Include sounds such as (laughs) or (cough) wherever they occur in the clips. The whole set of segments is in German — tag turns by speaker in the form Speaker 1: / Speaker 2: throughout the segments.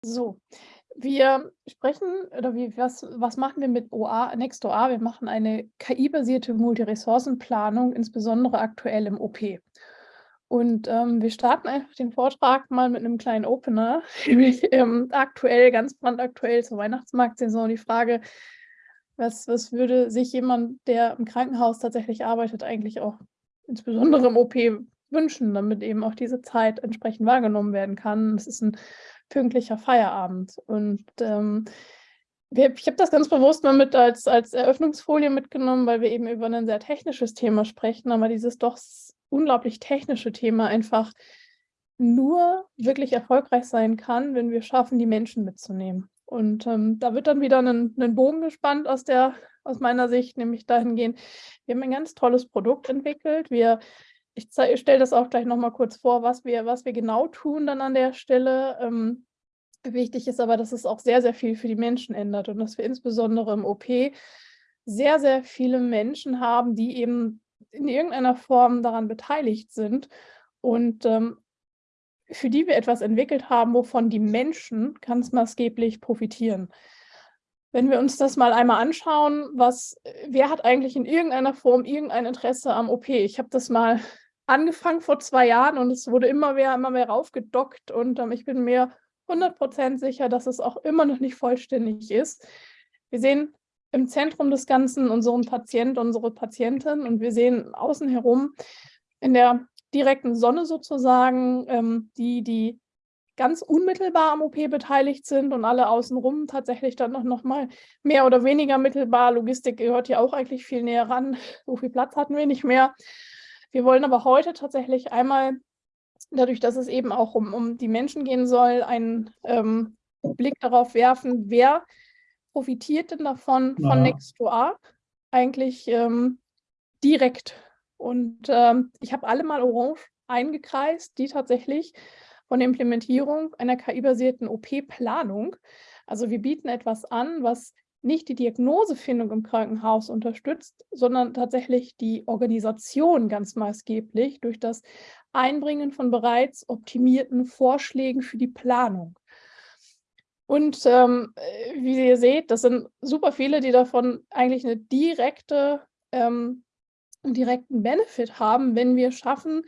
Speaker 1: So, wir sprechen oder wie was was machen wir mit OA NextOA? Wir machen eine KI-basierte Multiressourcenplanung, insbesondere aktuell im OP. Und, ähm, wir starten einfach den Vortrag mal mit einem kleinen Opener, (laughs) nämlich, ähm, aktuell, ganz brandaktuell zur Weihnachtsmarktsaison die Frage: Was was würde sich jemand, der im Krankenhaus tatsächlich arbeitet, eigentlich auch insbesondere im OP wünschen, damit eben auch diese Zeit entsprechend wahrgenommen werden kann? Es ist ein pünktlicher Feierabend. Und, ähm, ich habe das ganz bewusst mal mit als als Eröffnungsfolie mitgenommen, weil wir eben über ein sehr technisches Thema sprechen, aber dieses doch unglaublich technische Thema einfach nur wirklich erfolgreich sein kann, wenn wir schaffen, die Menschen mitzunehmen. Und, ähm, da wird dann wieder ein Bogen gespannt aus der aus meiner Sicht, nämlich dahingehend, wir haben ein ganz tolles Produkt entwickelt. Wir ich stelle das auch gleich noch mal kurz vor, was wir was wir genau tun dann an der Stelle. Ähm, wichtig ist aber, dass es auch sehr, sehr viel für die Menschen ändert und dass wir insbesondere im OP sehr, sehr viele Menschen haben, die eben in irgendeiner Form daran beteiligt sind und, ähm, für die wir etwas entwickelt haben, wovon die Menschen ganz maßgeblich profitieren. Wenn wir uns das mal einmal anschauen, was wer hat eigentlich in irgendeiner Form irgendein Interesse am OP? Ich habe das mal (laughs) angefangen vor 2 Jahren und es wurde immer mehr immer mehr raufgedockt und, ähm, ich bin mir 100% sicher, dass es auch immer noch nicht vollständig ist. Wir sehen im Zentrum des Ganzen unseren Patient, unsere Patientin und wir sehen außen herum in der direkten Sonne sozusagen, ähm, die die ganz unmittelbar am OP beteiligt sind und alle außenrum tatsächlich dann noch noch mal mehr oder weniger mittelbar. Logistik gehört ja auch eigentlich viel näher ran. (laughs) So viel Platz hatten wir nicht mehr. Wir wollen aber heute tatsächlich einmal, dadurch, dass es eben auch um um die Menschen gehen soll, einen, ähm, Blick darauf werfen, wer profitiert denn davon von
Speaker 2: Ja.
Speaker 1: Next2A eigentlich, ähm, direkt. Und, ähm, ich habe alle mal orange eingekreist, die tatsächlich von der Implementierung einer KI-basierten OP-Planung also, wir bieten etwas an, was nicht die Diagnosefindung im Krankenhaus unterstützt, sondern tatsächlich die Organisation ganz maßgeblich durch das Einbringen von bereits optimierten Vorschlägen für die Planung. Und, ähm, äh, wie ihr seht, das sind super viele, die davon eigentlich 'ne direkte ähm, direkten Benefit haben, wenn wir schaffen,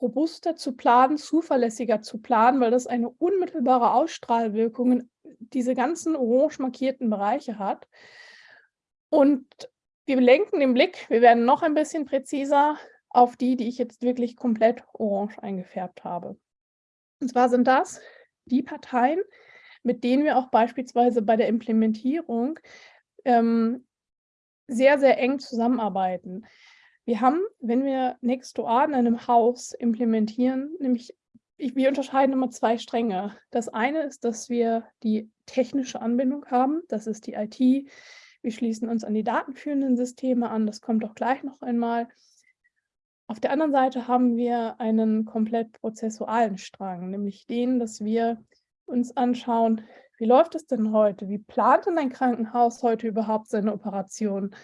Speaker 1: robuster zu planen, zuverlässiger zu planen, weil das eine unmittelbare Ausstrahlwirkung in diese ganzen orange markierten Bereiche hat. Und wir lenken den Blick wir werden noch ein bisschen präziser auf die, die ich jetzt wirklich komplett orange eingefärbt habe. Und zwar sind das die Parteien, mit denen wir auch beispielsweise bei der Implementierung, ähm, sehr, sehr eng zusammenarbeiten. Wir haben, wenn wir Next2A in einem Haus implementieren, nämlich ich wir unterscheiden immer 2 Stränge. Das eine ist, dass wir die technische Anbindung haben, das ist die IT. Wir schließen uns an die datenführenden Systeme an, das kommt auch gleich noch einmal. Auf der anderen Seite haben wir einen komplett prozessualen Strang, nämlich den, dass wir uns anschauen, wie läuft es denn heute? Wie plant denn ein Krankenhaus heute überhaupt seine Operation?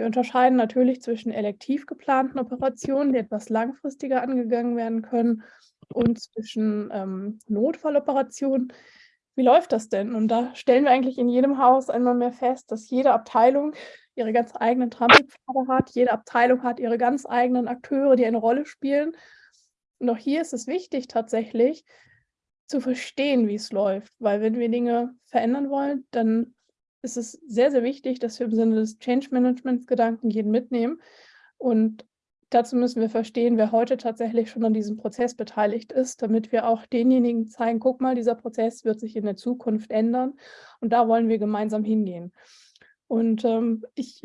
Speaker 1: Wir unterscheiden natürlich zwischen elektiv geplanten Operationen, die etwas langfristiger angegangen werden können, und zwischen, ähm, Notfalloperationen. Wie läuft das denn? Und da stellen wir eigentlich in jedem Haus einmal mehr fest, dass jede Abteilung ihre ganz eigenen Trampelpfade hat. Jede Abteilung hat ihre ganz eigenen Akteure, die eine Rolle spielen. Und auch hier ist es wichtig tatsächlich zu verstehen, wie es läuft, weil wenn wir Dinge verändern wollen, dann ist es sehr, sehr wichtig, dass wir im Sinne des Change-Management-Gedanken jeden mitnehmen. Und dazu müssen wir verstehen, wer heute tatsächlich schon an diesem Prozess beteiligt ist, damit wir auch denjenigen zeigen: „Guck mal, dieser Prozess wird sich in der Zukunft ändern und da wollen wir gemeinsam hingehen.“ Und, ähm, ich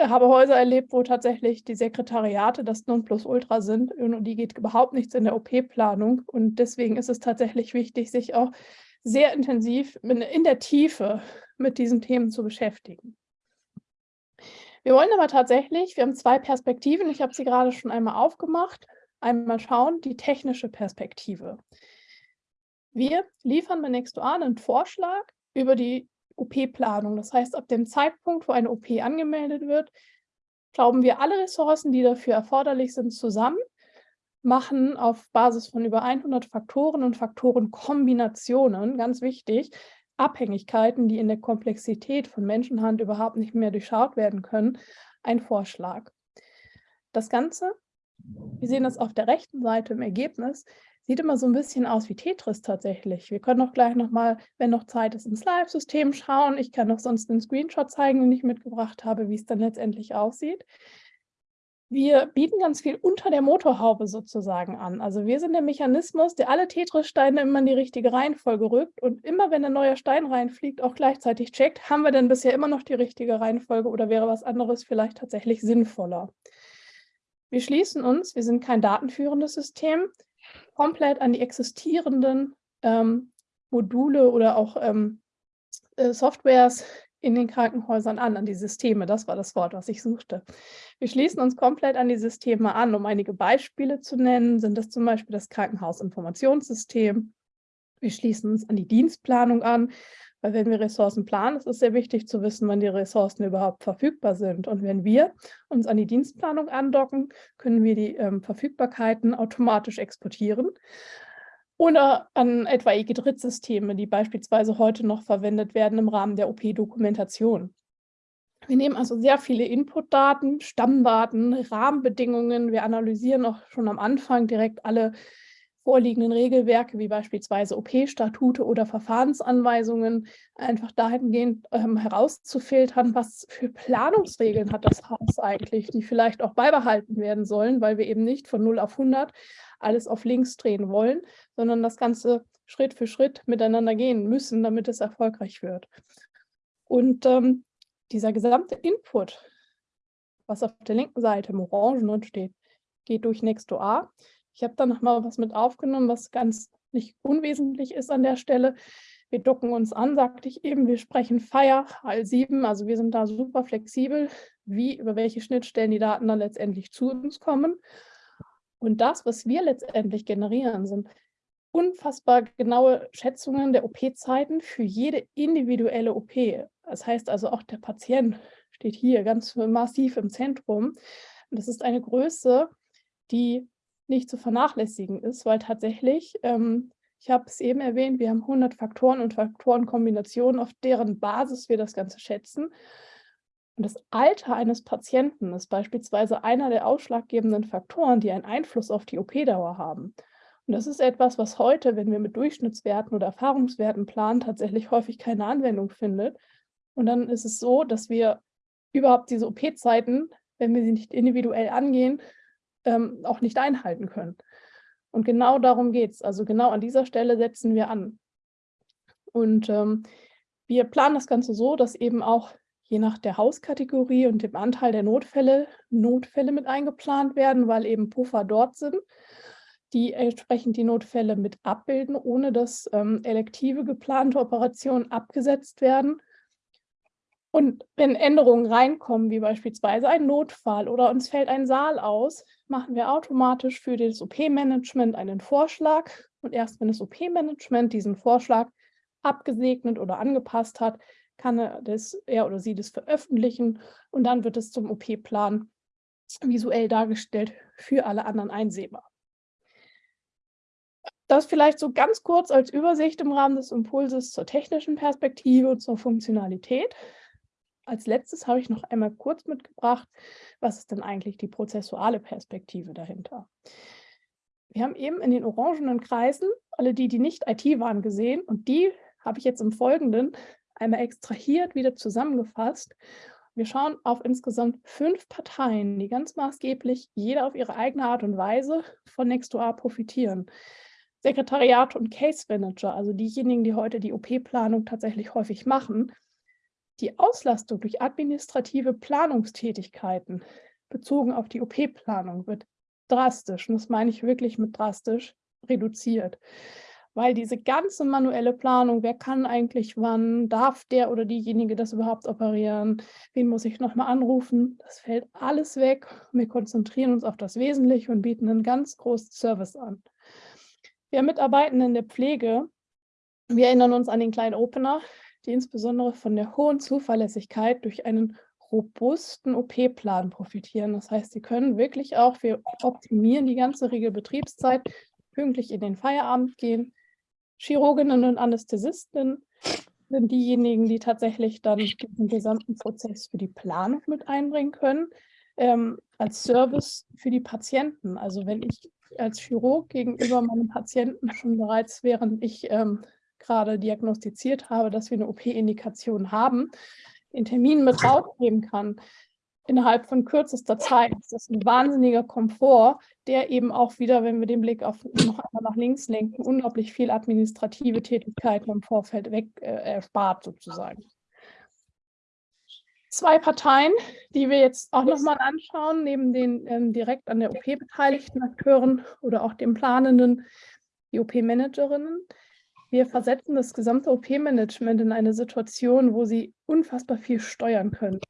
Speaker 1: habe Häuser erlebt, wo tatsächlich die Sekretariate das Nonplusultra sind und die geht überhaupt nichts in der OP-Planung. Und deswegen ist es tatsächlich wichtig, sich auch sehr intensiv in in der Tiefe mit diesen Themen zu beschäftigen. Wir wollen aber tatsächlich wir haben 2 Perspektiven, ich habe sie gerade schon einmal aufgemacht. Einmal schauen, die technische Perspektive. Wir liefern bei Next2A 'nen Vorschlag über die OP-Planung. Das heißt, ab dem Zeitpunkt, wo eine OP angemeldet wird, schrauben wir alle Ressourcen, die dafür erforderlich sind, zusammen, machen auf Basis von über 100 Faktoren und Faktorenkombinationen, ganz wichtig, Abhängigkeiten, die in der Komplexität von Menschenhand überhaupt nicht mehr durchschaut werden können, ein Vorschlag. Das Ganze, wir sehen das auf der rechten Seite im Ergebnis, sieht immer so ein bisschen aus wie Tetris tatsächlich. Wir können auch gleich nochmal, wenn noch Zeit ist, ins Live-System schauen. Ich kann noch sonst einen Screenshot zeigen, den ich mitgebracht habe, wie es dann letztendlich aussieht. Wir bieten ganz viel unter der Motorhaube sozusagen an. Also wir sind der Mechanismus, der alle Tetris-Steine immer in die richtige Reihenfolge rückt und immer, wenn ein neuer Stein reinfliegt, auch gleichzeitig checkt, haben wir denn bisher immer noch die richtige Reihenfolge oder wäre was anderes vielleicht tatsächlich sinnvoller. Wir schließen uns, wir sind kein datenführendes System, komplett an die existierenden ähm, Module oder auch ähm, äh, Softwares in den Krankenhäusern an, an die Systeme. Das war das Wort, was ich suchte. Wir schließen uns komplett an die Systeme an. Um einige Beispiele zu nennen, sind das zum Beispiel das Krankenhausinformationssystem. Wir schließen uns an die Dienstplanung an, weil wenn wir Ressourcen planen, ist es sehr wichtig zu wissen, wann die Ressourcen überhaupt verfügbar sind. Und wenn wir uns an die Dienstplanung andocken, können wir die ähm, Verfügbarkeiten automatisch exportieren oder an etwaige Drittsysteme, die beispielsweise heute noch verwendet werden im Rahmen der OP-Dokumentation. Wir nehmen also sehr viele Inputdaten, Stammdaten, Rahmenbedingungen. Wir analysieren auch schon am Anfang direkt alle vorliegenden Regelwerke, wie beispielsweise OP-Statute oder Verfahrensanweisungen, einfach dahingehend ähm, herauszufiltern, was für Planungsregeln hat das Haus eigentlich, die vielleicht auch beibehalten werden sollen, weil wir eben nicht von 0 auf 100 alles auf links drehen wollen, sondern das Ganze Schritt für Schritt miteinander gehen müssen, damit es erfolgreich wird. Und ähm, dieser gesamte Input, was auf der linken Seite im Orangen steht, geht durch Nextdoor. Ich habe da nochmal was mit aufgenommen, was ganz nicht unwesentlich ist an der Stelle. Wir docken uns an, sagte ich eben, wir sprechen Fire HL7, also wir sind da super flexibel, wie über welche Schnittstellen die Daten dann letztendlich zu uns kommen. Und das, was wir letztendlich generieren, sind unfassbar genaue Schätzungen der OP-Zeiten für jede individuelle OP. Das heißt also auch der Patient steht hier ganz massiv im Zentrum. Und das ist eine Größe, die nicht zu vernachlässigen ist, weil tatsächlich, ähm, ich habe es eben erwähnt, wir haben 100 Faktoren und Faktorenkombinationen, auf deren Basis wir das Ganze schätzen. Und das Alter eines Patienten ist beispielsweise einer der ausschlaggebenden Faktoren, die einen Einfluss auf die OP-Dauer haben. Und das ist etwas, was heute, wenn wir mit Durchschnittswerten oder Erfahrungswerten planen, tatsächlich häufig keine Anwendung findet. Und dann ist es so, dass wir überhaupt diese OP-Zeiten, wenn wir sie nicht individuell angehen, ähm, auch nicht einhalten können. Und genau darum geht es. Also genau an dieser Stelle setzen wir an. Und ähm, wir planen das Ganze so, dass eben auch je nach der Hauskategorie und dem Anteil der Notfälle Notfälle mit eingeplant werden, weil eben Puffer dort sind, die entsprechend die Notfälle mit abbilden, ohne dass ähm, elektive geplante Operationen abgesetzt werden. Und wenn Änderungen reinkommen, wie beispielsweise ein Notfall oder uns fällt ein Saal aus, machen wir automatisch für das OP-Management einen Vorschlag. Und erst wenn das OP-Management diesen Vorschlag abgesegnet oder angepasst hat, kann er, das, er oder sie das veröffentlichen und dann wird es zum OP-Plan visuell dargestellt für alle anderen einsehbar. Das vielleicht so ganz kurz als Übersicht im Rahmen des Impulses zur technischen Perspektive und zur Funktionalität. Als letztes habe ich noch einmal kurz mitgebracht, was ist denn eigentlich die prozessuale Perspektive dahinter? Wir haben eben in den orangenen Kreisen alle die, die nicht IT waren, gesehen und die habe ich jetzt im Folgenden einmal extrahiert, wieder zusammengefasst. Wir schauen auf insgesamt fünf Parteien, die ganz maßgeblich jeder auf ihre eigene Art und Weise von Nextdoor profitieren. Sekretariat und Case Manager, also diejenigen, die heute die OP-Planung tatsächlich häufig machen, die Auslastung durch administrative Planungstätigkeiten bezogen auf die OP-Planung wird drastisch, und das meine ich wirklich mit drastisch, reduziert. Weil diese ganze manuelle Planung, wer kann eigentlich wann, darf der oder diejenige das überhaupt operieren, wen muss ich nochmal anrufen, das fällt alles weg. Wir konzentrieren uns auf das Wesentliche und bieten einen ganz großen Service an. Wir Mitarbeitenden in der Pflege, wir erinnern uns an den kleinen Opener, die insbesondere von der hohen Zuverlässigkeit durch einen robusten OP-Plan profitieren. Das heißt, sie können wirklich auch, wir optimieren die ganze Regelbetriebszeit, pünktlich in den Feierabend gehen. Chirurginnen und Anästhesistinnen sind diejenigen, die tatsächlich dann den gesamten Prozess für die Planung mit einbringen können, ähm, als Service für die Patienten. Also wenn ich als Chirurg gegenüber meinem Patienten schon bereits, während ich ähm, gerade diagnostiziert habe, dass wir eine OP-Indikation haben, den Termin mit rausgeben kann, innerhalb von kürzester Zeit. Das ist ein wahnsinniger Komfort, der eben auch wieder, wenn wir den Blick auf noch einmal nach links lenken, unglaublich viel administrative Tätigkeiten im Vorfeld weg äh, erspart sozusagen. Zwei Parteien, die wir jetzt auch nochmal anschauen, neben den ähm, direkt an der OP beteiligten Akteuren oder auch den Planenden, die OP-Managerinnen, wir versetzen das gesamte OP-Management in eine Situation, wo sie unfassbar viel steuern können.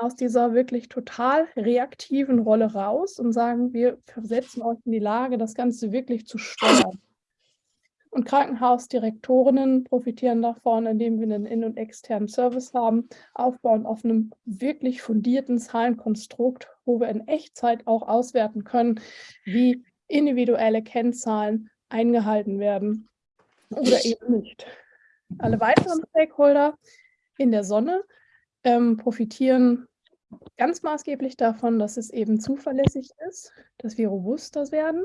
Speaker 1: aus dieser wirklich total reaktiven Rolle raus und sagen, wir versetzen euch in die Lage, das Ganze wirklich zu steuern. Und Krankenhausdirektorinnen profitieren davon, indem wir einen in- und externen Service haben, aufbauen auf einem wirklich fundierten Zahlenkonstrukt, wo wir in Echtzeit auch auswerten können, wie individuelle Kennzahlen eingehalten werden oder eben nicht. Alle weiteren Stakeholder in der Sonne ähm, profitieren ganz maßgeblich davon, dass es eben zuverlässig ist, dass wir robuster werden,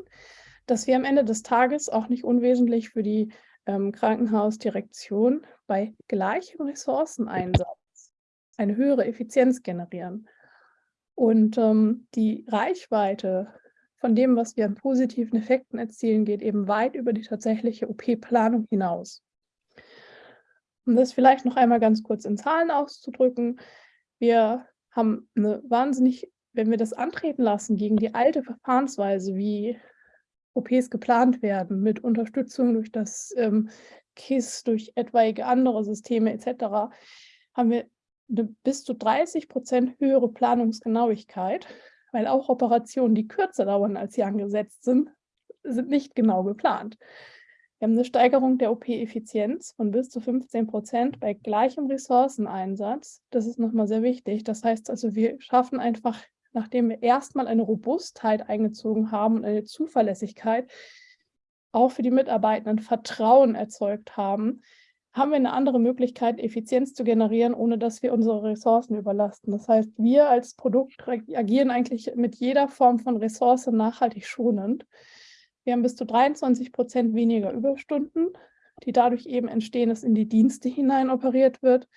Speaker 1: dass wir am Ende des Tages auch nicht unwesentlich für die ähm, Krankenhausdirektion bei gleichem Ressourceneinsatz eine höhere Effizienz generieren. Und ähm, die Reichweite von dem, was wir an positiven Effekten erzielen, geht eben weit über die tatsächliche OP-Planung hinaus. Um das vielleicht noch einmal ganz kurz in Zahlen auszudrücken, wir haben eine wahnsinnig, wenn wir das antreten lassen gegen die alte Verfahrensweise, wie OPs geplant werden, mit Unterstützung durch das ähm, KISS, durch etwaige andere Systeme etc., haben wir eine bis zu 30 Prozent höhere Planungsgenauigkeit weil auch Operationen, die kürzer dauern als sie angesetzt sind, sind nicht genau geplant. Wir haben eine Steigerung der OP-Effizienz von bis zu 15 Prozent bei gleichem Ressourceneinsatz. Das ist nochmal sehr wichtig. Das heißt also, wir schaffen einfach, nachdem wir erstmal eine Robustheit eingezogen haben und eine Zuverlässigkeit, auch für die Mitarbeitenden Vertrauen erzeugt haben, haben wir eine andere Möglichkeit, Effizienz zu generieren, ohne dass wir unsere Ressourcen überlasten. Das heißt, wir als Produkt agieren eigentlich mit jeder Form von Ressource nachhaltig schonend. Wir haben bis zu 23 Prozent weniger Überstunden, die dadurch eben entstehen, dass in die Dienste hinein operiert wird.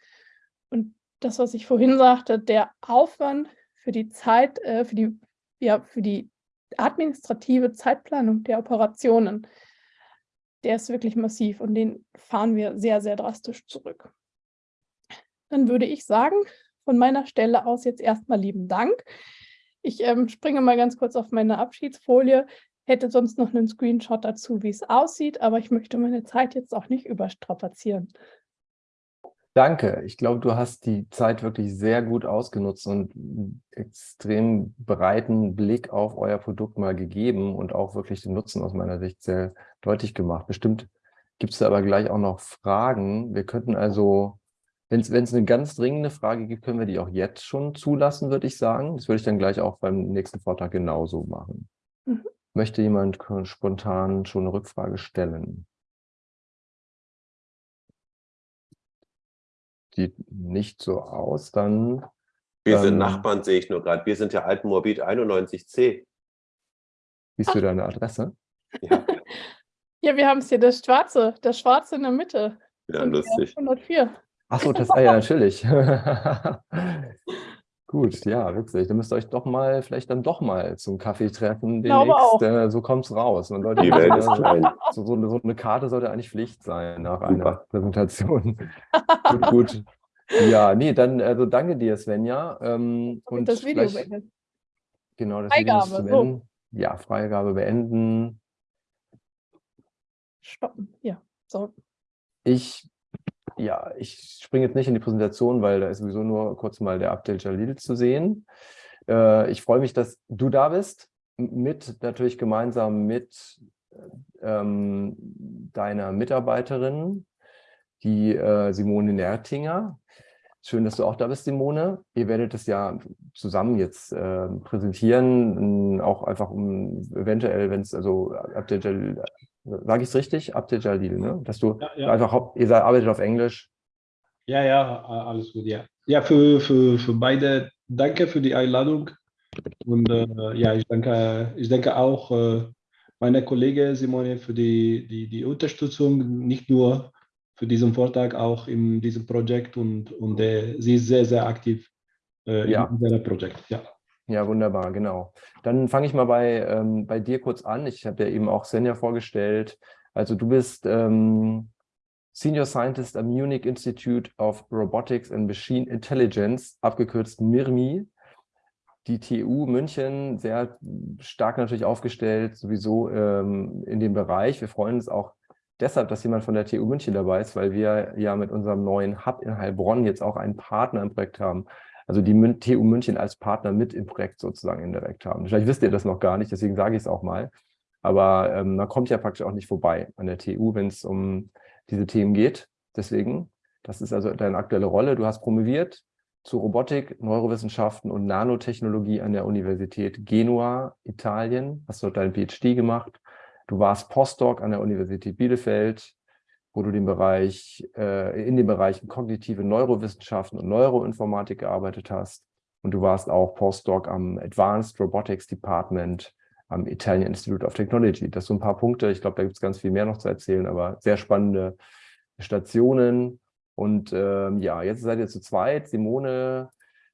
Speaker 1: Und das, was ich vorhin sagte, der Aufwand für die Zeit, äh, für die, ja, für die administrative Zeitplanung der Operationen der ist wirklich massiv und den fahren wir sehr, sehr drastisch zurück. Dann würde ich sagen, von meiner Stelle aus jetzt erstmal lieben Dank. Ich ähm, springe mal ganz kurz auf meine Abschiedsfolie, hätte sonst noch einen Screenshot dazu, wie es aussieht, aber ich möchte meine Zeit jetzt auch nicht überstrapazieren.
Speaker 2: Danke. Ich glaube, du hast die Zeit wirklich sehr gut ausgenutzt und einen extrem breiten Blick auf euer Produkt mal gegeben und auch wirklich den Nutzen aus meiner Sicht sehr deutlich gemacht. Bestimmt gibt es da aber gleich auch noch Fragen. Wir könnten also, wenn es eine ganz dringende Frage gibt, können wir die auch jetzt schon zulassen, würde ich sagen. Das würde ich dann gleich auch beim nächsten Vortrag genauso machen. Mhm. Möchte jemand spontan schon eine Rückfrage stellen? Sieht nicht so aus, dann...
Speaker 3: Wir ähm, sind Nachbarn, sehe ich nur gerade. Wir sind ja Altenmorbid 91c.
Speaker 2: Siehst du deine Adresse?
Speaker 1: Ja. (laughs) ja, wir haben es hier, das Schwarze, das Schwarze in der Mitte.
Speaker 3: Ja, lustig.
Speaker 1: 104.
Speaker 2: Achso, das, ah ja, natürlich. (laughs) Gut, ja, witzig. Dann müsst ihr euch doch mal, vielleicht dann doch mal zum Kaffee treffen demnächst. Äh, so kommt es raus. Man sollte
Speaker 3: Die Welt ist klein.
Speaker 2: So, so, eine, so, eine, Karte sollte eigentlich Pflicht sein nach einer Präsentation. (laughs) gut, gut. Ja, nee, dann also danke dir, Svenja. Ähm, und
Speaker 1: das Video beenden.
Speaker 2: Genau, das Freigabe, Video zu beenden. So. Ja, Freigabe beenden.
Speaker 1: Stoppen, ja. So.
Speaker 2: Ich ja, ich springe jetzt nicht in die Präsentation, weil da ist sowieso nur kurz mal der Abdel Jalil zu sehen. Äh, ich freue mich, dass du da bist, mit natürlich gemeinsam mit ähm, deiner Mitarbeiterin, die äh, Simone Nertinger. Schön, dass du auch da bist, Simone. Ihr werdet es ja zusammen jetzt äh, präsentieren, auch einfach um eventuell, wenn es also Abdel Jalil, sage ich es richtig? Abdel Jalil, ne? Dass du ja, ja. einfach, ihr arbeitet auf Englisch.
Speaker 4: Ja, ja, alles gut, ja. Ja, für, für, für beide danke für die Einladung. Und äh, ja, ich danke, ich danke auch äh, meiner Kollegin Simone für die, die, die Unterstützung, nicht nur für diesen Vortrag, auch in diesem Projekt und, und äh, sie ist sehr, sehr aktiv äh, ja. in diesem Projekt. Ja.
Speaker 2: Ja, wunderbar, genau. Dann fange ich mal bei, ähm, bei dir kurz an. Ich habe ja eben auch Senja vorgestellt. Also du bist ähm, Senior Scientist am Munich Institute of Robotics and Machine Intelligence, abgekürzt MIRMI. Die TU München sehr stark natürlich aufgestellt, sowieso ähm, in dem Bereich. Wir freuen uns auch deshalb, dass jemand von der TU München dabei ist, weil wir ja mit unserem neuen Hub in Heilbronn jetzt auch einen Partner im Projekt haben. Also die TU München als Partner mit im Projekt sozusagen indirekt haben. Vielleicht wisst ihr das noch gar nicht, deswegen sage ich es auch mal. Aber ähm, man kommt ja praktisch auch nicht vorbei an der TU, wenn es um diese Themen geht. Deswegen, das ist also deine aktuelle Rolle. Du hast promoviert zu Robotik, Neurowissenschaften und Nanotechnologie an der Universität Genua, Italien. Hast dort deinen PhD gemacht Du warst Postdoc an der Universität Bielefeld, wo du den Bereich, äh, in den Bereichen kognitive Neurowissenschaften und Neuroinformatik gearbeitet hast. Und du warst auch Postdoc am Advanced Robotics Department am Italian Institute of Technology. Das sind so ein paar Punkte. Ich glaube, da gibt es ganz viel mehr noch zu erzählen, aber sehr spannende Stationen. Und ähm, ja, jetzt seid ihr zu zweit. Simone,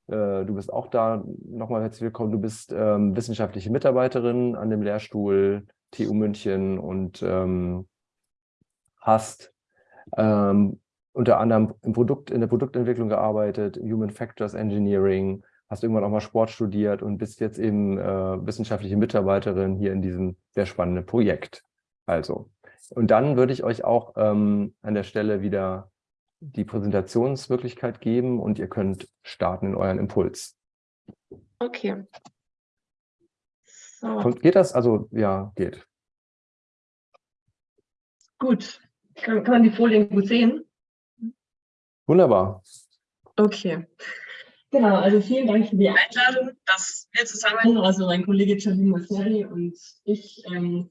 Speaker 2: äh, du bist auch da. Nochmal herzlich willkommen. Du bist ähm, wissenschaftliche Mitarbeiterin an dem Lehrstuhl TU München und ähm, hast ähm, unter anderem im Produkt, in der Produktentwicklung gearbeitet, Human Factors Engineering, hast irgendwann auch mal Sport studiert und bist jetzt eben äh, wissenschaftliche Mitarbeiterin hier in diesem sehr spannenden Projekt. Also, und dann würde ich euch auch ähm, an der Stelle wieder die Präsentationsmöglichkeit geben und ihr könnt starten in euren Impuls.
Speaker 5: Okay.
Speaker 2: So. Geht das? Also ja, geht.
Speaker 5: Gut. Kann, kann man die Folien gut sehen?
Speaker 2: Wunderbar.
Speaker 5: Okay. Genau, also vielen Dank für die Einladung, dass wir zusammen, also mein Kollege Charlie Masseri und ich, ähm,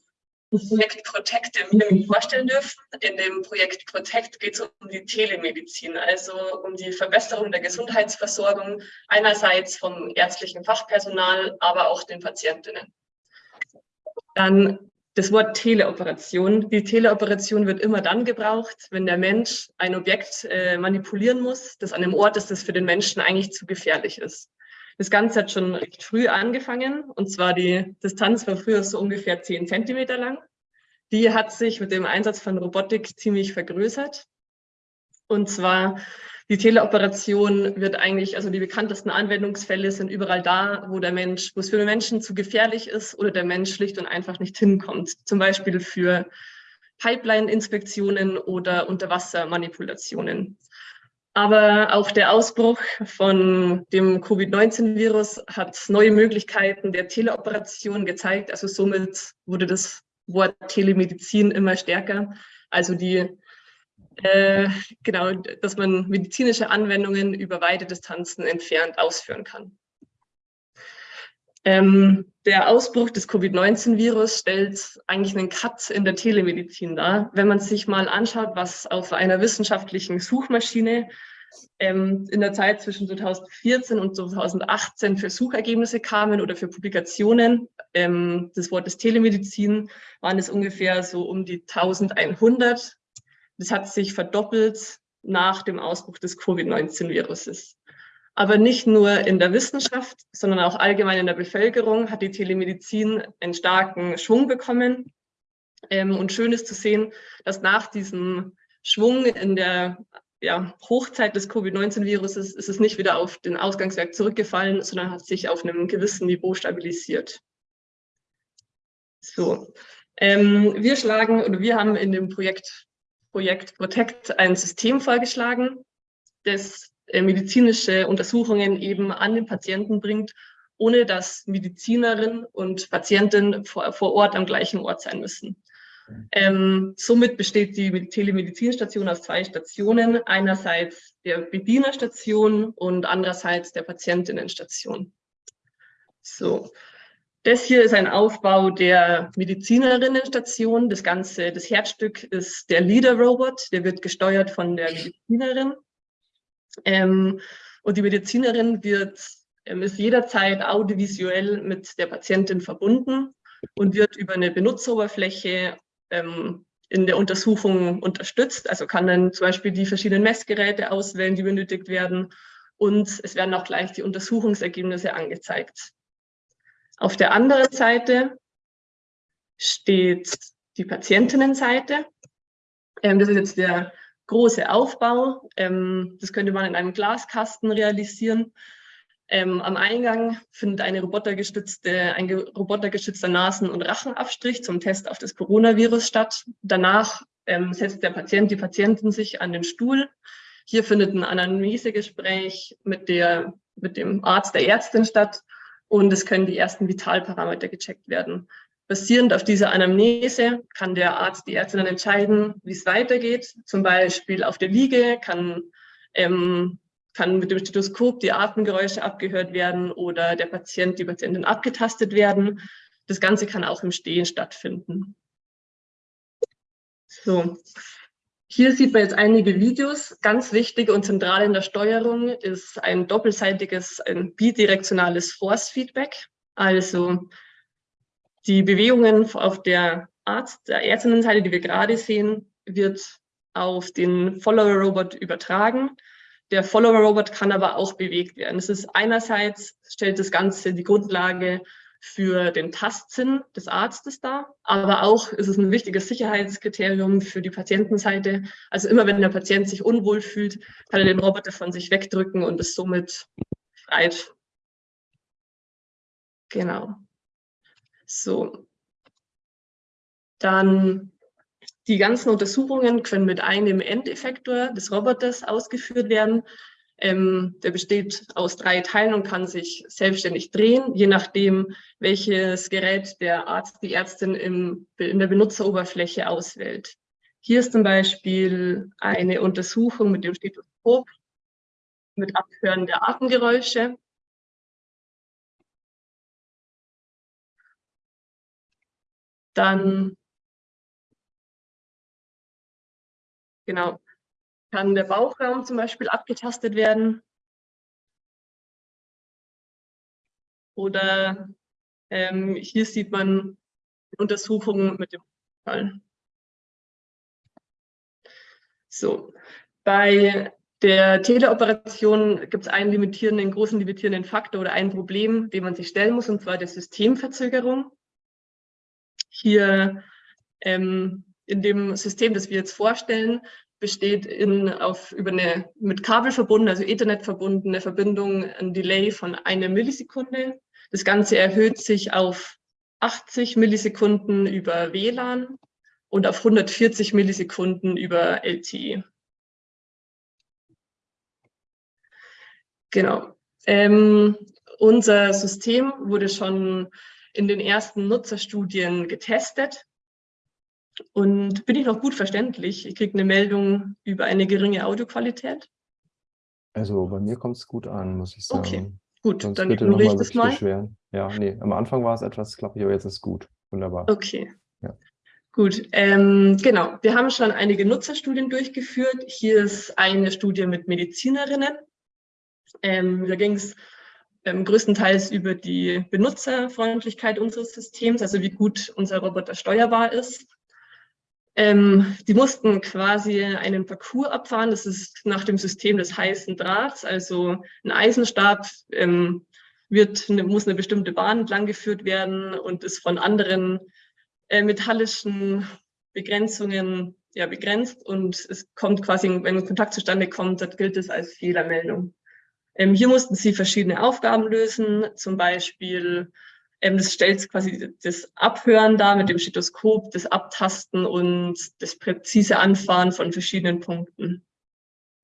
Speaker 5: das Projekt Protect im Minimum vorstellen dürfen. In dem Projekt Protect geht es um die Telemedizin, also um die Verbesserung der Gesundheitsversorgung, einerseits vom ärztlichen Fachpersonal, aber auch den Patientinnen. Dann das Wort Teleoperation. Die Teleoperation wird immer dann gebraucht, wenn der Mensch ein Objekt äh, manipulieren muss, das an einem Ort ist, das für den Menschen eigentlich zu gefährlich ist. Das Ganze hat schon recht früh angefangen und zwar die Distanz war früher so ungefähr 10 Zentimeter lang. Die hat sich mit dem Einsatz von Robotik ziemlich vergrößert. Und zwar die Teleoperation wird eigentlich, also die bekanntesten Anwendungsfälle sind überall da, wo der Mensch, wo es für den Menschen zu gefährlich ist oder der Mensch schlicht und einfach nicht hinkommt. Zum Beispiel für Pipeline-Inspektionen oder Unterwassermanipulationen. Aber auch der Ausbruch von dem Covid-19-Virus hat neue Möglichkeiten der Teleoperation gezeigt. Also somit wurde das Wort Telemedizin immer stärker. Also die äh, genau, dass man medizinische Anwendungen über weite Distanzen entfernt ausführen kann. Ähm, der Ausbruch des Covid-19-Virus stellt eigentlich einen Cut in der Telemedizin dar. Wenn man sich mal anschaut, was auf einer wissenschaftlichen Suchmaschine ähm, in der Zeit zwischen 2014 und 2018 für Suchergebnisse kamen oder für Publikationen ähm, des Wortes Telemedizin, waren es ungefähr so um die 1100 das hat sich verdoppelt nach dem Ausbruch des Covid-19-Viruses. Aber nicht nur in der Wissenschaft, sondern auch allgemein in der Bevölkerung hat die Telemedizin einen starken Schwung bekommen. Ähm, und schön ist zu sehen, dass nach diesem Schwung in der ja, Hochzeit des Covid-19-Viruses ist es nicht wieder auf den Ausgangswerk zurückgefallen, sondern hat sich auf einem gewissen Niveau stabilisiert. So, ähm, wir schlagen oder wir haben in dem Projekt Projekt Protect ein System vorgeschlagen, das äh, medizinische Untersuchungen eben an den Patienten bringt, ohne dass Medizinerin und Patientin vor, Ort am gleichen Ort sein müssen. Ähm, somit besteht die Telemedizinstation aus zwei Stationen. Einerseits der Bedienerstation und andererseits der Patientinnenstation. So, das hier ist ein Aufbau der Medizinerinnenstation. Das Ganze, das Herzstück ist der Leader-Robot, der wird gesteuert von der Medizinerin. Ähm, und die Medizinerin wird, ähm, ist jederzeit audiovisuell mit der Patientin verbunden und wird über eine Benutzeroberfläche ähm, in der Untersuchung unterstützt. Also kann dann zum Beispiel die verschiedenen Messgeräte auswählen, die benötigt werden. Und es werden auch gleich die Untersuchungsergebnisse angezeigt. Auf der anderen Seite steht die Patientinnenseite. Ähm, das ist jetzt der große Aufbau. Ähm, das könnte man in einem Glaskasten realisieren. Ähm, am Eingang findet eine robotergestützte, ein robotergestützter Nasen- und Rachenabstrich zum Test auf das Coronavirus statt. Danach ähm, setzt der Patient, die Patientin sich an den Stuhl. Hier findet ein Anamnesegespräch mit, der, mit dem Arzt, der Ärztin statt und es können die ersten Vitalparameter gecheckt werden. Basierend auf dieser Anamnese kann der Arzt, die Ärztin dann entscheiden, wie es weitergeht. Zum Beispiel auf der Liege kann ähm, kann mit dem Stethoskop die Atemgeräusche abgehört werden oder der Patient, die Patientin abgetastet werden. Das Ganze kann auch im Stehen stattfinden. So, hier sieht man jetzt einige Videos. Ganz wichtig und zentral in der Steuerung ist ein doppelseitiges, ein bidirektionales Force-Feedback. Also die Bewegungen auf der Arzt, der Ärztinnenseite, die wir gerade sehen, wird auf den Follower-Robot übertragen. Der Follower-Robot kann aber auch bewegt werden. Es ist einerseits, stellt das Ganze die Grundlage für den Tastsinn des Arztes dar, aber auch ist es ein wichtiges Sicherheitskriterium für die Patientenseite. Also immer wenn der Patient sich unwohl fühlt, kann er den Roboter von sich wegdrücken und ist somit freit. Genau. So. Dann die ganzen Untersuchungen können mit einem Endeffektor des Roboters ausgeführt werden. Ähm, der besteht aus drei Teilen und kann sich selbstständig drehen, je nachdem, welches Gerät der Arzt, die Ärztin im, in der Benutzeroberfläche auswählt. Hier ist zum Beispiel eine Untersuchung mit dem Stethoskop, mit Abhören der Atemgeräusche. Dann Genau. Kann der Bauchraum zum Beispiel abgetastet werden? Oder ähm, hier sieht man Untersuchungen mit dem Fall. So, bei der Teleoperation gibt es einen limitierenden, großen limitierenden Faktor oder ein Problem, dem man sich stellen muss, und zwar der Systemverzögerung. Hier ähm, in dem System, das wir jetzt vorstellen, besteht in, auf, über eine mit Kabel verbunden, also Ethernet verbundene Verbindung ein Delay von einer Millisekunde. Das Ganze erhöht sich auf 80 Millisekunden über WLAN und auf 140 Millisekunden über LTE. Genau. Ähm, unser System wurde schon in den ersten Nutzerstudien getestet und bin ich noch gut verständlich? Ich kriege eine Meldung über eine geringe Audioqualität.
Speaker 2: Also bei mir kommt es gut an, muss ich sagen.
Speaker 5: Okay, gut,
Speaker 2: Sonst
Speaker 5: dann
Speaker 2: bitte
Speaker 5: ignoriere ich das mal.
Speaker 2: beschweren. Ja, nee, am Anfang war es etwas klappig, aber jetzt ist gut. Wunderbar.
Speaker 5: Okay.
Speaker 2: Ja.
Speaker 5: Gut, ähm, genau. Wir haben schon einige Nutzerstudien durchgeführt. Hier ist eine Studie mit Medizinerinnen. Ähm, da ging es ähm, größtenteils über die Benutzerfreundlichkeit unseres Systems, also wie gut unser Roboter steuerbar ist. Ähm, die mussten quasi einen Parcours abfahren. Das ist nach dem System des heißen Drahts. Also ein Eisenstab ähm, wird, muss eine bestimmte Bahn entlang geführt werden und ist von anderen äh, metallischen Begrenzungen ja, begrenzt. Und es kommt quasi, wenn Kontakt zustande kommt, dann gilt es als Fehlermeldung. Ähm, hier mussten sie verschiedene Aufgaben lösen, zum Beispiel das stellt quasi das Abhören dar mit dem Stethoskop, das Abtasten und das präzise Anfahren von verschiedenen Punkten.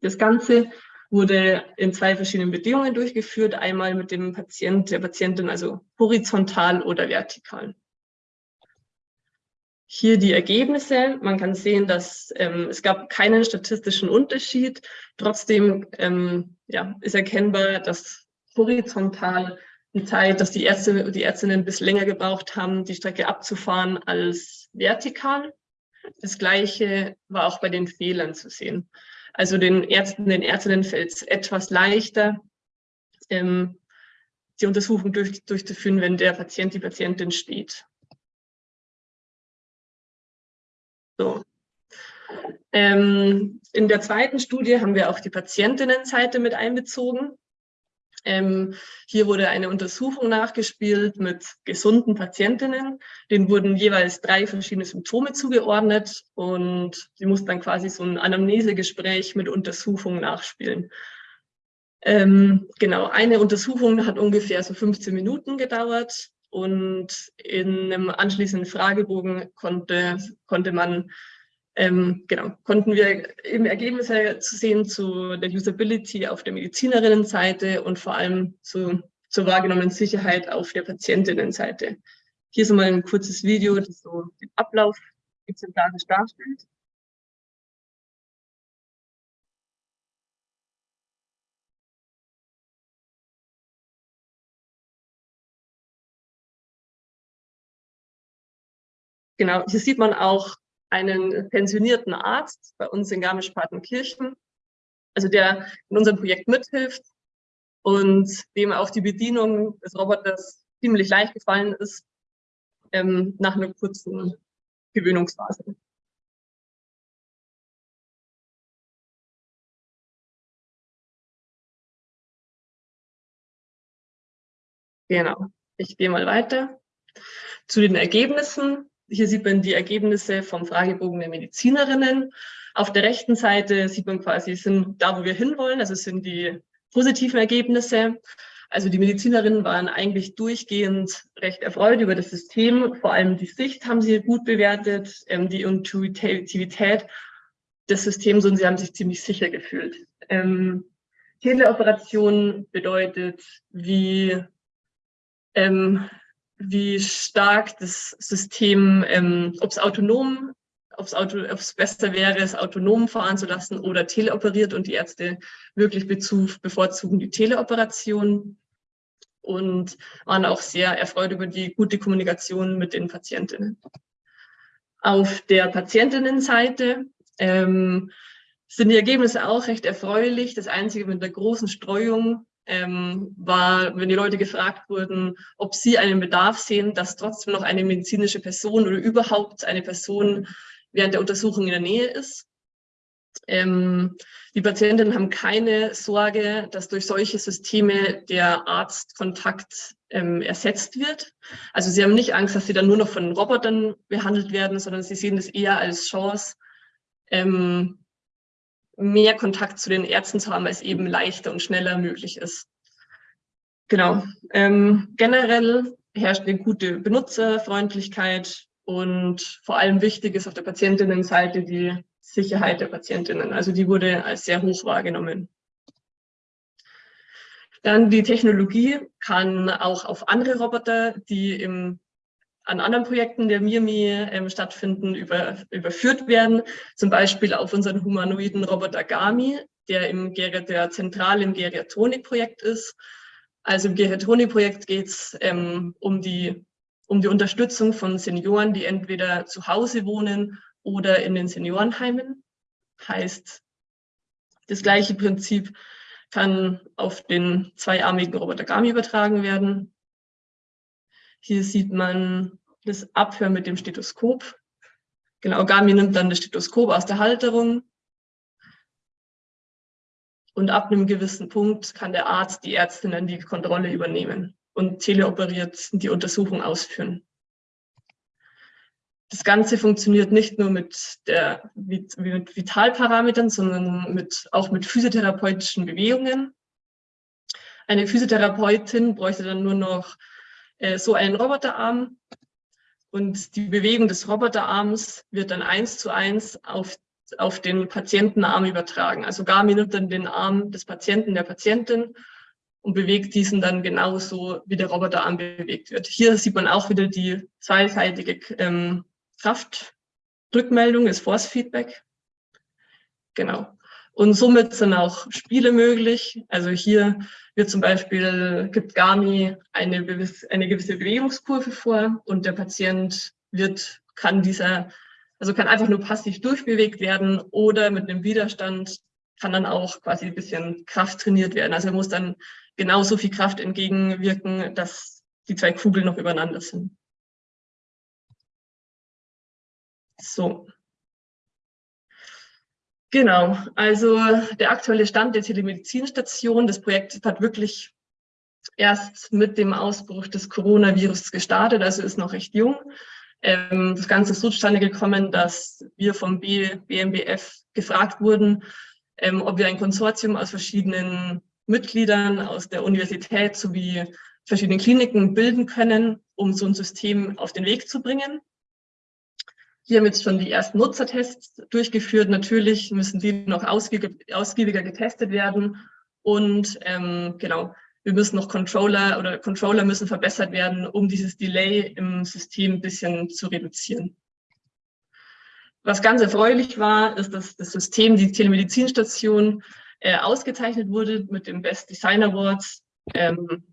Speaker 5: Das Ganze wurde in zwei verschiedenen Bedingungen durchgeführt, einmal mit dem Patient, der Patientin, also horizontal oder vertikal. Hier die Ergebnisse. Man kann sehen, dass ähm, es gab keinen statistischen Unterschied. Trotzdem ähm, ja, ist erkennbar, dass horizontal die Zeit, dass die Ärzte und die Ärztinnen bis länger gebraucht haben, die Strecke abzufahren als vertikal. Das Gleiche war auch bei den Fehlern zu sehen. Also den Ärzten, den Ärztinnen fällt es etwas leichter, ähm, die Untersuchung durch, durchzuführen, wenn der Patient, die Patientin steht. So. Ähm, in der zweiten Studie haben wir auch die Patientinnenseite mit einbezogen. Ähm, hier wurde eine Untersuchung nachgespielt mit gesunden Patientinnen. Denen wurden jeweils drei verschiedene Symptome zugeordnet und sie mussten dann quasi so ein Anamnesegespräch mit Untersuchung nachspielen. Ähm, genau, eine Untersuchung hat ungefähr so 15 Minuten gedauert und in einem anschließenden Fragebogen konnte, konnte man ähm, genau, konnten wir eben Ergebnisse zu sehen zu der Usability auf der Medizinerinnenseite und vor allem zu, zur wahrgenommenen Sicherheit auf der Patientinnenseite. Hier ist mal ein kurzes Video, das so den Ablauf exemplarisch darstellt. Genau, hier sieht man auch einen pensionierten Arzt bei uns in Garmisch-Partenkirchen, also der in unserem Projekt mithilft und dem auch die Bedienung des Roboters ziemlich leicht gefallen ist ähm, nach einer kurzen Gewöhnungsphase. Genau, ich gehe mal weiter. Zu den Ergebnissen hier sieht man die Ergebnisse vom Fragebogen der Medizinerinnen. Auf der rechten Seite sieht man quasi, sind da, wo wir hinwollen, also sind die positiven Ergebnisse. Also die Medizinerinnen waren eigentlich durchgehend recht erfreut über das System. Vor allem die Sicht haben sie gut bewertet, ähm, die Intuitivität des Systems und sie haben sich ziemlich sicher gefühlt. Ähm, Teleoperation bedeutet, wie ähm, wie stark das System, ähm, ob es autonom, ob es Auto, besser wäre, es autonom fahren zu lassen oder teleoperiert und die Ärzte wirklich bevorzugen die Teleoperation und waren auch sehr erfreut über die gute Kommunikation mit den Patientinnen. Auf der Patientinnenseite ähm, sind die Ergebnisse auch recht erfreulich. Das Einzige mit der großen Streuung ähm, war, wenn die Leute gefragt wurden, ob sie einen Bedarf sehen, dass trotzdem noch eine medizinische Person oder überhaupt eine Person während der Untersuchung in der Nähe ist. Ähm, die Patientinnen haben keine Sorge, dass durch solche Systeme der Arztkontakt ähm, ersetzt wird. Also sie haben nicht Angst, dass sie dann nur noch von Robotern behandelt werden, sondern sie sehen das eher als Chance, ähm, mehr Kontakt zu den Ärzten zu haben, als eben leichter und schneller möglich ist. Genau. Ähm, generell herrscht eine gute Benutzerfreundlichkeit und vor allem wichtig ist auf der Patientinnenseite die Sicherheit der Patientinnen. Also die wurde als sehr hoch wahrgenommen. Dann die Technologie kann auch auf andere Roboter, die im an anderen Projekten der MIRMI ähm, stattfinden, über, überführt werden. Zum Beispiel auf unseren humanoiden Roboter Gami, der, im, der zentral im Geriatonik-Projekt ist. Also im Geriatonik-Projekt geht es ähm, um, die, um die Unterstützung von Senioren, die entweder zu Hause wohnen oder in den Seniorenheimen. Heißt, das gleiche Prinzip kann auf den zweiarmigen Roboter Gami übertragen werden. Hier sieht man das Abhören mit dem Stethoskop. Genau, Gami nimmt dann das Stethoskop aus der Halterung. Und ab einem gewissen Punkt kann der Arzt, die Ärztin dann die Kontrolle übernehmen und teleoperiert die Untersuchung ausführen. Das Ganze funktioniert nicht nur mit, der, mit Vitalparametern, sondern mit, auch mit physiotherapeutischen Bewegungen. Eine Physiotherapeutin bräuchte dann nur noch äh, so einen Roboterarm und die Bewegung des Roboterarms wird dann eins zu eins auf, auf den Patientenarm übertragen. Also Garmin nimmt dann den Arm des Patienten, der Patientin und bewegt diesen dann genauso, wie der Roboterarm bewegt wird. Hier sieht man auch wieder die zweiseitige ähm, Kraftrückmeldung, ist Force Feedback. Genau. Und somit sind auch Spiele möglich. Also hier wird zum Beispiel, gibt Garmi eine, eine gewisse Bewegungskurve vor und der Patient wird, kann dieser, also kann einfach nur passiv durchbewegt werden oder mit einem Widerstand kann dann auch quasi ein bisschen Kraft trainiert werden. Also er muss dann genauso viel Kraft entgegenwirken, dass die zwei Kugeln noch übereinander sind. So. Genau, also der aktuelle Stand der Telemedizinstation, das Projekt hat wirklich erst mit dem Ausbruch des Coronavirus gestartet, also ist noch recht jung. Ähm, das Ganze ist so zustande gekommen, dass wir vom BMBF gefragt wurden, ähm, ob wir ein Konsortium aus verschiedenen Mitgliedern aus der Universität sowie verschiedenen Kliniken bilden können, um so ein System auf den Weg zu bringen. Hier haben jetzt schon die ersten Nutzertests durchgeführt. Natürlich müssen die noch ausgiebiger getestet werden. Und ähm, genau, wir müssen noch Controller oder Controller müssen verbessert werden, um dieses Delay im System ein bisschen zu reduzieren. Was ganz erfreulich war, ist, dass das System, die Telemedizinstation, äh, ausgezeichnet wurde mit dem Best Design Awards ähm,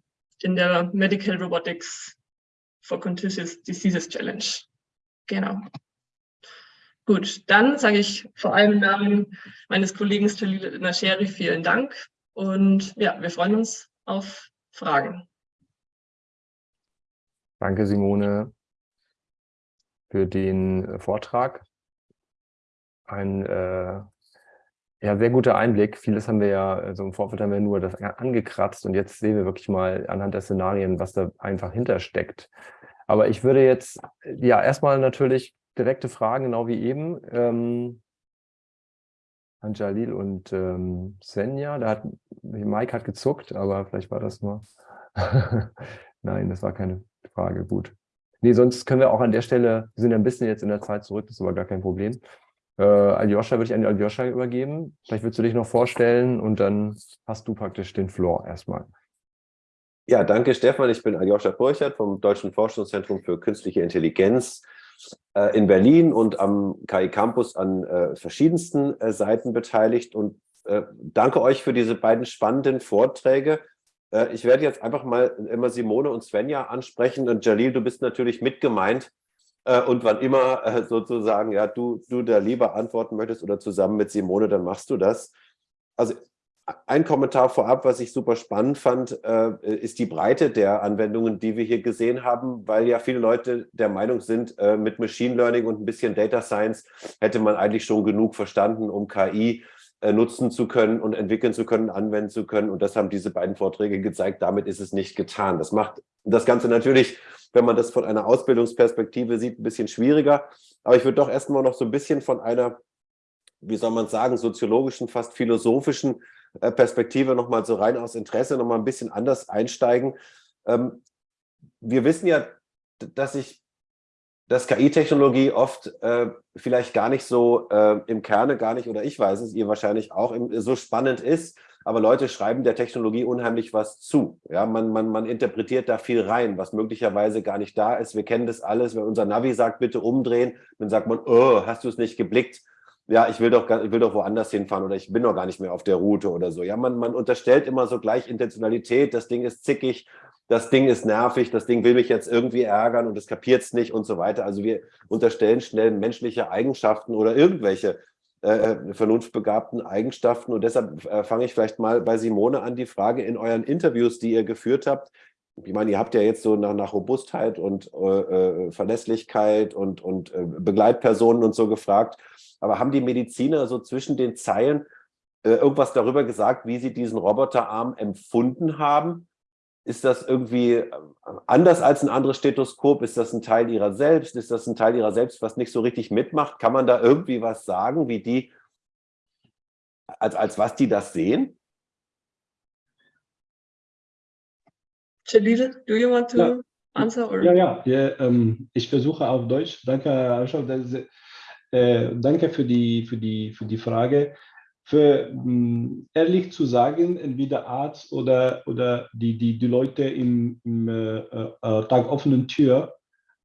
Speaker 5: in der Medical Robotics for Contagious Diseases Challenge. Genau. Gut, dann sage ich vor allem im Namen meines Kollegen Jalil Nasheri vielen Dank und ja, wir freuen uns auf Fragen.
Speaker 2: Danke, Simone, für den äh, Vortrag. Ein äh, ja, sehr guter Einblick. Vieles haben wir ja, also im Vorfeld haben wir nur das angekratzt und jetzt sehen wir wirklich mal anhand der Szenarien, was da einfach hintersteckt. Aber ich würde jetzt ja erstmal natürlich direkte Fragen, genau wie eben. Ähm, an Jalil und ähm, Senja, da hat, Mike hat gezuckt, aber vielleicht war das nur, (laughs) nein, das war keine Frage, gut. Nee, sonst können wir auch an der Stelle, wir sind ja ein bisschen jetzt in der Zeit zurück, das ist aber gar kein Problem. Äh, Aljoscha würde ich an Aljoscha übergeben. Vielleicht würdest du dich noch vorstellen und dann hast du praktisch den Floor erstmal.
Speaker 3: Ja, danke Stefan. Ich bin Aljoscha Burchert vom Deutschen Forschungszentrum für Künstliche Intelligenz äh, in Berlin und am KI Campus an äh, verschiedensten äh, Seiten beteiligt und äh, danke euch für diese beiden spannenden Vorträge. Äh, ich werde jetzt einfach mal immer Simone und Svenja ansprechen und Jalil, du bist natürlich mitgemeint und wann immer sozusagen ja du, du da lieber antworten möchtest oder zusammen mit Simone, dann machst du das. Also ein Kommentar vorab, was ich super spannend fand, äh, ist die Breite der Anwendungen, die wir hier gesehen haben, weil ja viele Leute der Meinung sind, äh, mit Machine Learning und ein bisschen Data Science hätte man eigentlich schon genug verstanden, um KI äh, nutzen zu können und entwickeln zu können, anwenden zu können. Und das haben diese beiden Vorträge gezeigt. Damit ist es nicht getan. Das macht das Ganze natürlich, wenn man das von einer Ausbildungsperspektive sieht, ein bisschen schwieriger. Aber ich würde doch erstmal noch so ein bisschen von einer, wie soll man sagen, soziologischen, fast philosophischen Perspektive nochmal so rein aus Interesse nochmal ein bisschen anders einsteigen. Ähm, wir wissen ja, dass sich dass KI-Technologie oft äh, vielleicht gar nicht so äh, im Kerne gar nicht, oder ich weiß es, ihr wahrscheinlich auch, im, so spannend ist, aber Leute schreiben der Technologie unheimlich was zu. Ja, man, man, man interpretiert da viel rein, was möglicherweise gar nicht da ist. Wir kennen das alles, wenn unser Navi sagt, bitte umdrehen, dann sagt man, oh, hast du es nicht geblickt? Ja, ich will doch, ich will doch woanders hinfahren oder ich bin doch gar nicht mehr auf der Route oder so. Ja, man, man unterstellt immer so gleich Intentionalität, das Ding ist zickig, das Ding ist nervig, das Ding will mich jetzt irgendwie ärgern und es kapiert es nicht und so weiter. Also wir unterstellen schnell menschliche Eigenschaften oder irgendwelche äh, äh, vernunftbegabten Eigenschaften. Und deshalb äh, fange ich vielleicht mal bei Simone an, die Frage in euren Interviews, die ihr geführt habt. Ich meine, ihr habt ja jetzt so nach, nach Robustheit und äh, äh Verlässlichkeit und, und äh, Begleitpersonen und so gefragt. Aber haben die Mediziner so zwischen den Zeilen äh, irgendwas darüber gesagt, wie sie diesen Roboterarm empfunden haben? Ist das irgendwie äh, anders als ein anderes Stethoskop? Ist das ein Teil ihrer selbst? Ist das ein Teil ihrer selbst, was nicht so richtig mitmacht? Kann man da irgendwie was sagen, wie die, als, als was die das sehen?
Speaker 5: Jalil, do you want to ja. answer? Or?
Speaker 4: Ja, ja, ja ähm, ich versuche auf Deutsch. Danke, Aschau. Äh, danke für die, für, die, für die Frage. Für, mh, hm, ehrlich zu sagen, entweder Arzt oder, oder die, die, die Leute im, im äh, äh, Tag offenen Tür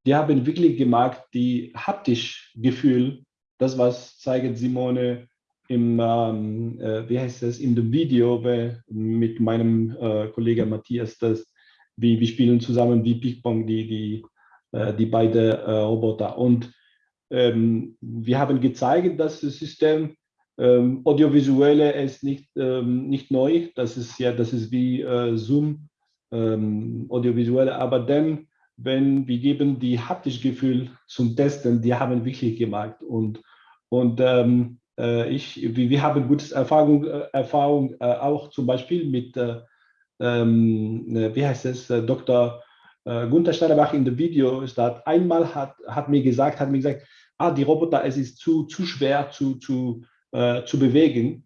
Speaker 4: die haben wirklich gemerkt, die haptisch Gefühl, das was zeigt Simone im, ähm, äh, wie heißt das, in dem Video mit meinem äh, Kollegen Matthias, das, wie wir spielen zusammen wie Ping-Pong, die, die, äh, die beiden äh, Roboter. Und ähm, wir haben gezeigt, dass das System ähm, audiovisuelle ist nicht, ähm, nicht neu, das ist ja, das ist wie äh, Zoom, ähm, audiovisuelle, aber dann, wenn wir geben die haptische Gefühl zum Testen, die haben wirklich gemacht. Und, und ähm, äh, ich, wir, wir haben gute Erfahrung, äh, Erfahrung auch zum Beispiel mit, ähm, wie heißt es, Dr. Gunther Steinerbach in dem Video ist da einmal hat, hat mir gesagt, hat mir gesagt, ah, die Roboter, es ist zu, zu schwer zu, zu, äh, zu bewegen.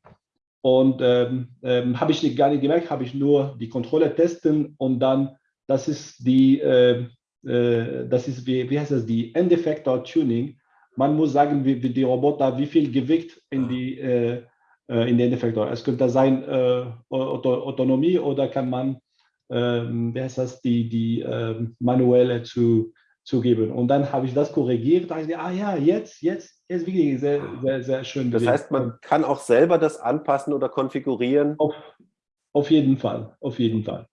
Speaker 4: Und ähm, ähm, habe ich nicht, gar nicht gemerkt, habe ich nur die Kontrolle testen und dann, das ist die, äh, äh, das ist, wie, wie heißt das, die Endeffektor Tuning. Man muss sagen, wie, wie die Roboter, wie viel Gewicht in die, äh, in den Endeffektor. Es könnte sein äh, Autonomie oder kann man, ähm, wie heißt das, die, die ähm, manuelle zu, zu geben. Und dann habe ich das korrigiert. Da ich, ah ja, jetzt, jetzt, jetzt wirklich sehr, sehr, sehr schön.
Speaker 3: Das heißt, man kann auch selber das anpassen oder konfigurieren?
Speaker 4: Auf, auf jeden Fall, auf jeden Fall.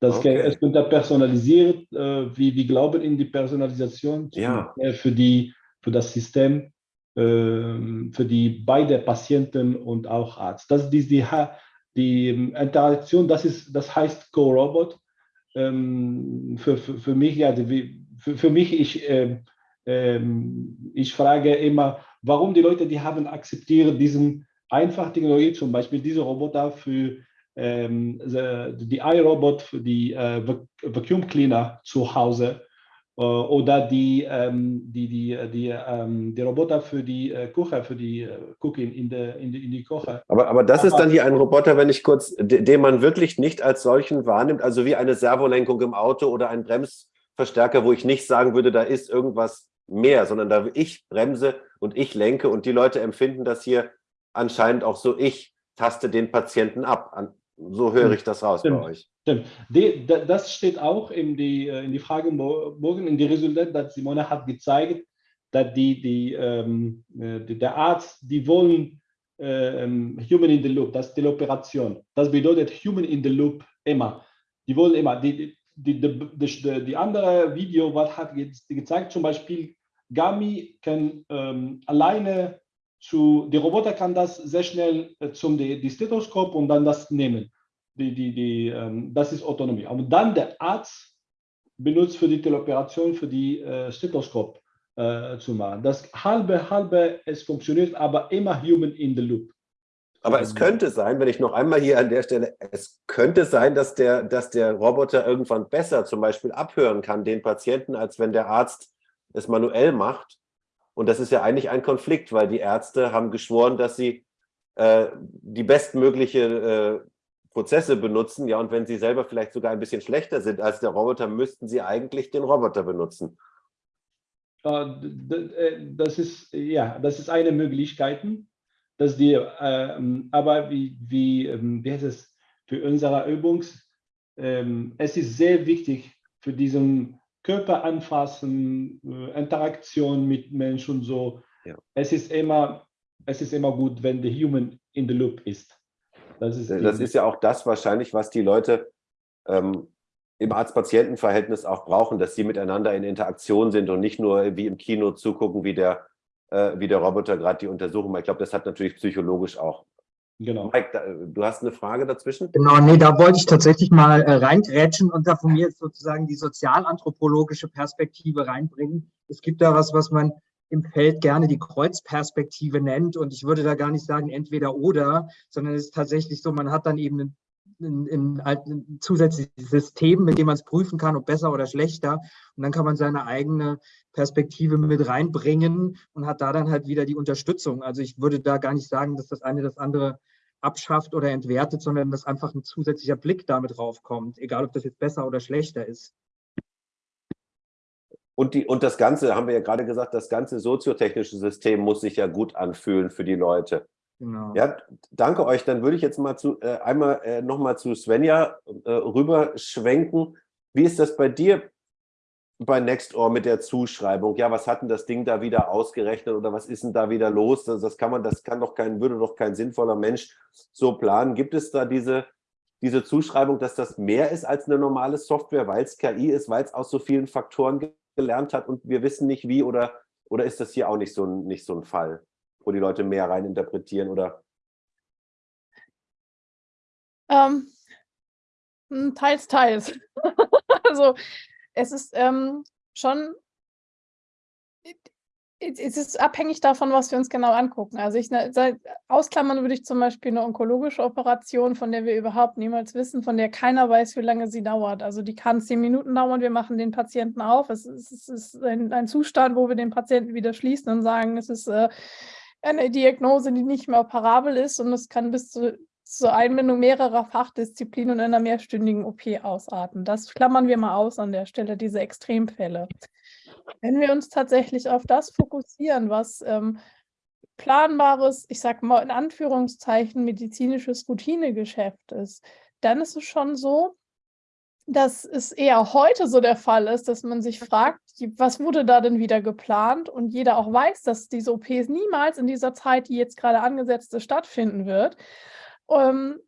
Speaker 4: Das okay. es wird personalisiert. Äh, wie wir glauben in die Personalisation
Speaker 3: ja.
Speaker 4: Äh, für, die, für das System, für die beide Patienten und auch Arzt. Das ist die, die, die Interaktion, das, ist, das heißt Co-Robot. Ähm, für, für, für mich, die, für, für mich, ich, äh, äh, ich frage immer, warum die Leute, die haben akzeptiert diesen einfach Technologie, zum Beispiel diese Roboter für ähm, die iRobot für die äh, Vacuum Cleaner zu Hause äh, oder die, ähm, die, die, die, ähm, die Roboter für die äh, Küche, für die äh, Cooking in, der, in, die, in die Küche.
Speaker 3: Aber, aber das aber, ist dann hier ein Roboter, wenn ich kurz, den man wirklich nicht als solchen wahrnimmt, also wie eine Servolenkung im Auto oder ein Brems Verstärker, wo ich nicht sagen würde, da ist irgendwas mehr, sondern da ich bremse und ich lenke und die Leute empfinden das hier anscheinend auch so, ich taste den Patienten ab. So höre ich das raus
Speaker 4: stimmt,
Speaker 3: bei euch.
Speaker 4: Stimmt. Die, das steht auch in die, äh, in die Frage morgen, in die Resultate, dass Simone hat gezeigt, dass die, die, ähm, äh, die der Arzt, die wollen ähm, Human in the Loop, das ist die Operation. Das bedeutet Human in the Loop immer. Die wollen immer, die, die, die, die, andere Video was hat gezeigt, zum Beispiel Gami kann ähm, alleine zu, die Roboter kann das sehr schnell äh, zum die, die Stethoskop und dann das nehmen. Die, die, die, ähm, das ist Autonomie. Aber dann der Arzt benutzt für die Teleoperation für die äh, Stethoskop äh, zu machen. Das halbe, halbe, es funktioniert, aber immer human in the loop.
Speaker 3: Aber es könnte sein, wenn ich noch einmal hier an der Stelle, es könnte sein, dass der, dass der Roboter irgendwann besser zum Beispiel abhören kann, den Patienten, als wenn der Arzt es manuell macht. Und das ist ja eigentlich ein Konflikt, weil die Ärzte haben geschworen, dass sie äh, die bestmögliche äh, Prozesse benutzen. Ja, und wenn sie selber vielleicht sogar ein bisschen schlechter sind als der Roboter, müssten sie eigentlich den Roboter benutzen.
Speaker 4: Äh, das ist, ja, das ist eine Möglichkeit dass die, äh, aber wie, wie, ähm, wie heißt es, für unsere Übung, ähm, es ist sehr wichtig für diesen Körper anfassen, äh, Interaktion mit Menschen und so. Ja. Es ist immer, es ist immer gut, wenn der Human in the Loop ist.
Speaker 3: Das ist, das ist ja auch das wahrscheinlich, was die Leute ähm, im Arzt-Patienten-Verhältnis auch brauchen, dass sie miteinander in Interaktion sind und nicht nur wie im Kino zugucken, wie der äh, wie der Roboter gerade die Untersuchung macht. Ich glaube, das hat natürlich psychologisch auch.
Speaker 4: Genau.
Speaker 3: Mike, da, du hast eine Frage dazwischen?
Speaker 6: Genau, nee, da wollte ich tatsächlich mal äh, reingrätschen und da von mir sozusagen die sozialanthropologische Perspektive reinbringen. Es gibt da was, was man im Feld gerne die Kreuzperspektive nennt. Und ich würde da gar nicht sagen entweder oder, sondern es ist tatsächlich so, man hat dann eben einen ein, ein, zusätzliches System, mit dem man es prüfen kann, ob besser oder schlechter. Und dann kann man seine eigene Perspektive mit reinbringen und hat da dann halt wieder die Unterstützung. Also ich würde da gar nicht sagen, dass das eine das andere abschafft oder entwertet, sondern dass einfach ein zusätzlicher Blick damit draufkommt, egal ob das jetzt besser oder schlechter ist.
Speaker 3: Und, die, und das Ganze, haben wir ja gerade gesagt, das ganze soziotechnische System muss sich ja gut anfühlen für die Leute. Genau. Ja, danke euch. Dann würde ich jetzt mal zu, äh, einmal äh, nochmal zu Svenja äh, rüberschwenken. Wie ist das bei dir? bei Nextdoor mit der Zuschreibung, ja, was hat denn das Ding da wieder ausgerechnet oder was ist denn da wieder los? Das, das kann man, das kann doch kein, würde doch kein sinnvoller Mensch so planen. Gibt es da diese, diese Zuschreibung, dass das mehr ist als eine normale Software, weil es KI ist, weil es aus so vielen Faktoren gelernt hat und wir wissen nicht wie oder, oder ist das hier auch nicht so nicht so ein Fall, wo die Leute mehr reininterpretieren oder?
Speaker 1: Ähm, hm, teils, teils. (laughs) also es ist ähm, schon, es ist abhängig davon, was wir uns genau angucken. Also ich ne, ausklammern würde ich zum Beispiel eine onkologische Operation, von der wir überhaupt niemals wissen, von der keiner weiß, wie lange sie dauert. Also die kann zehn Minuten dauern, wir machen den Patienten auf. Es ist, es ist ein, ein, Zustand, wo wir den Patienten wieder schließen und sagen, es ist äh, eine Diagnose, die nicht mehr operabel ist und es kann bis zu zur Einbindung mehrerer Fachdisziplinen in einer mehrstündigen OP ausarten. Das klammern wir mal aus an der Stelle, diese Extremfälle. Wenn wir uns tatsächlich auf das fokussieren, was ähm, planbares, ich sage mal in Anführungszeichen, medizinisches Routinegeschäft ist, dann ist es schon so, dass es eher heute so der Fall ist, dass man sich fragt, was wurde da denn wieder geplant? Und jeder auch weiß, dass diese OPs niemals in dieser Zeit, die jetzt gerade angesetzt ist, stattfinden wird. Ähm,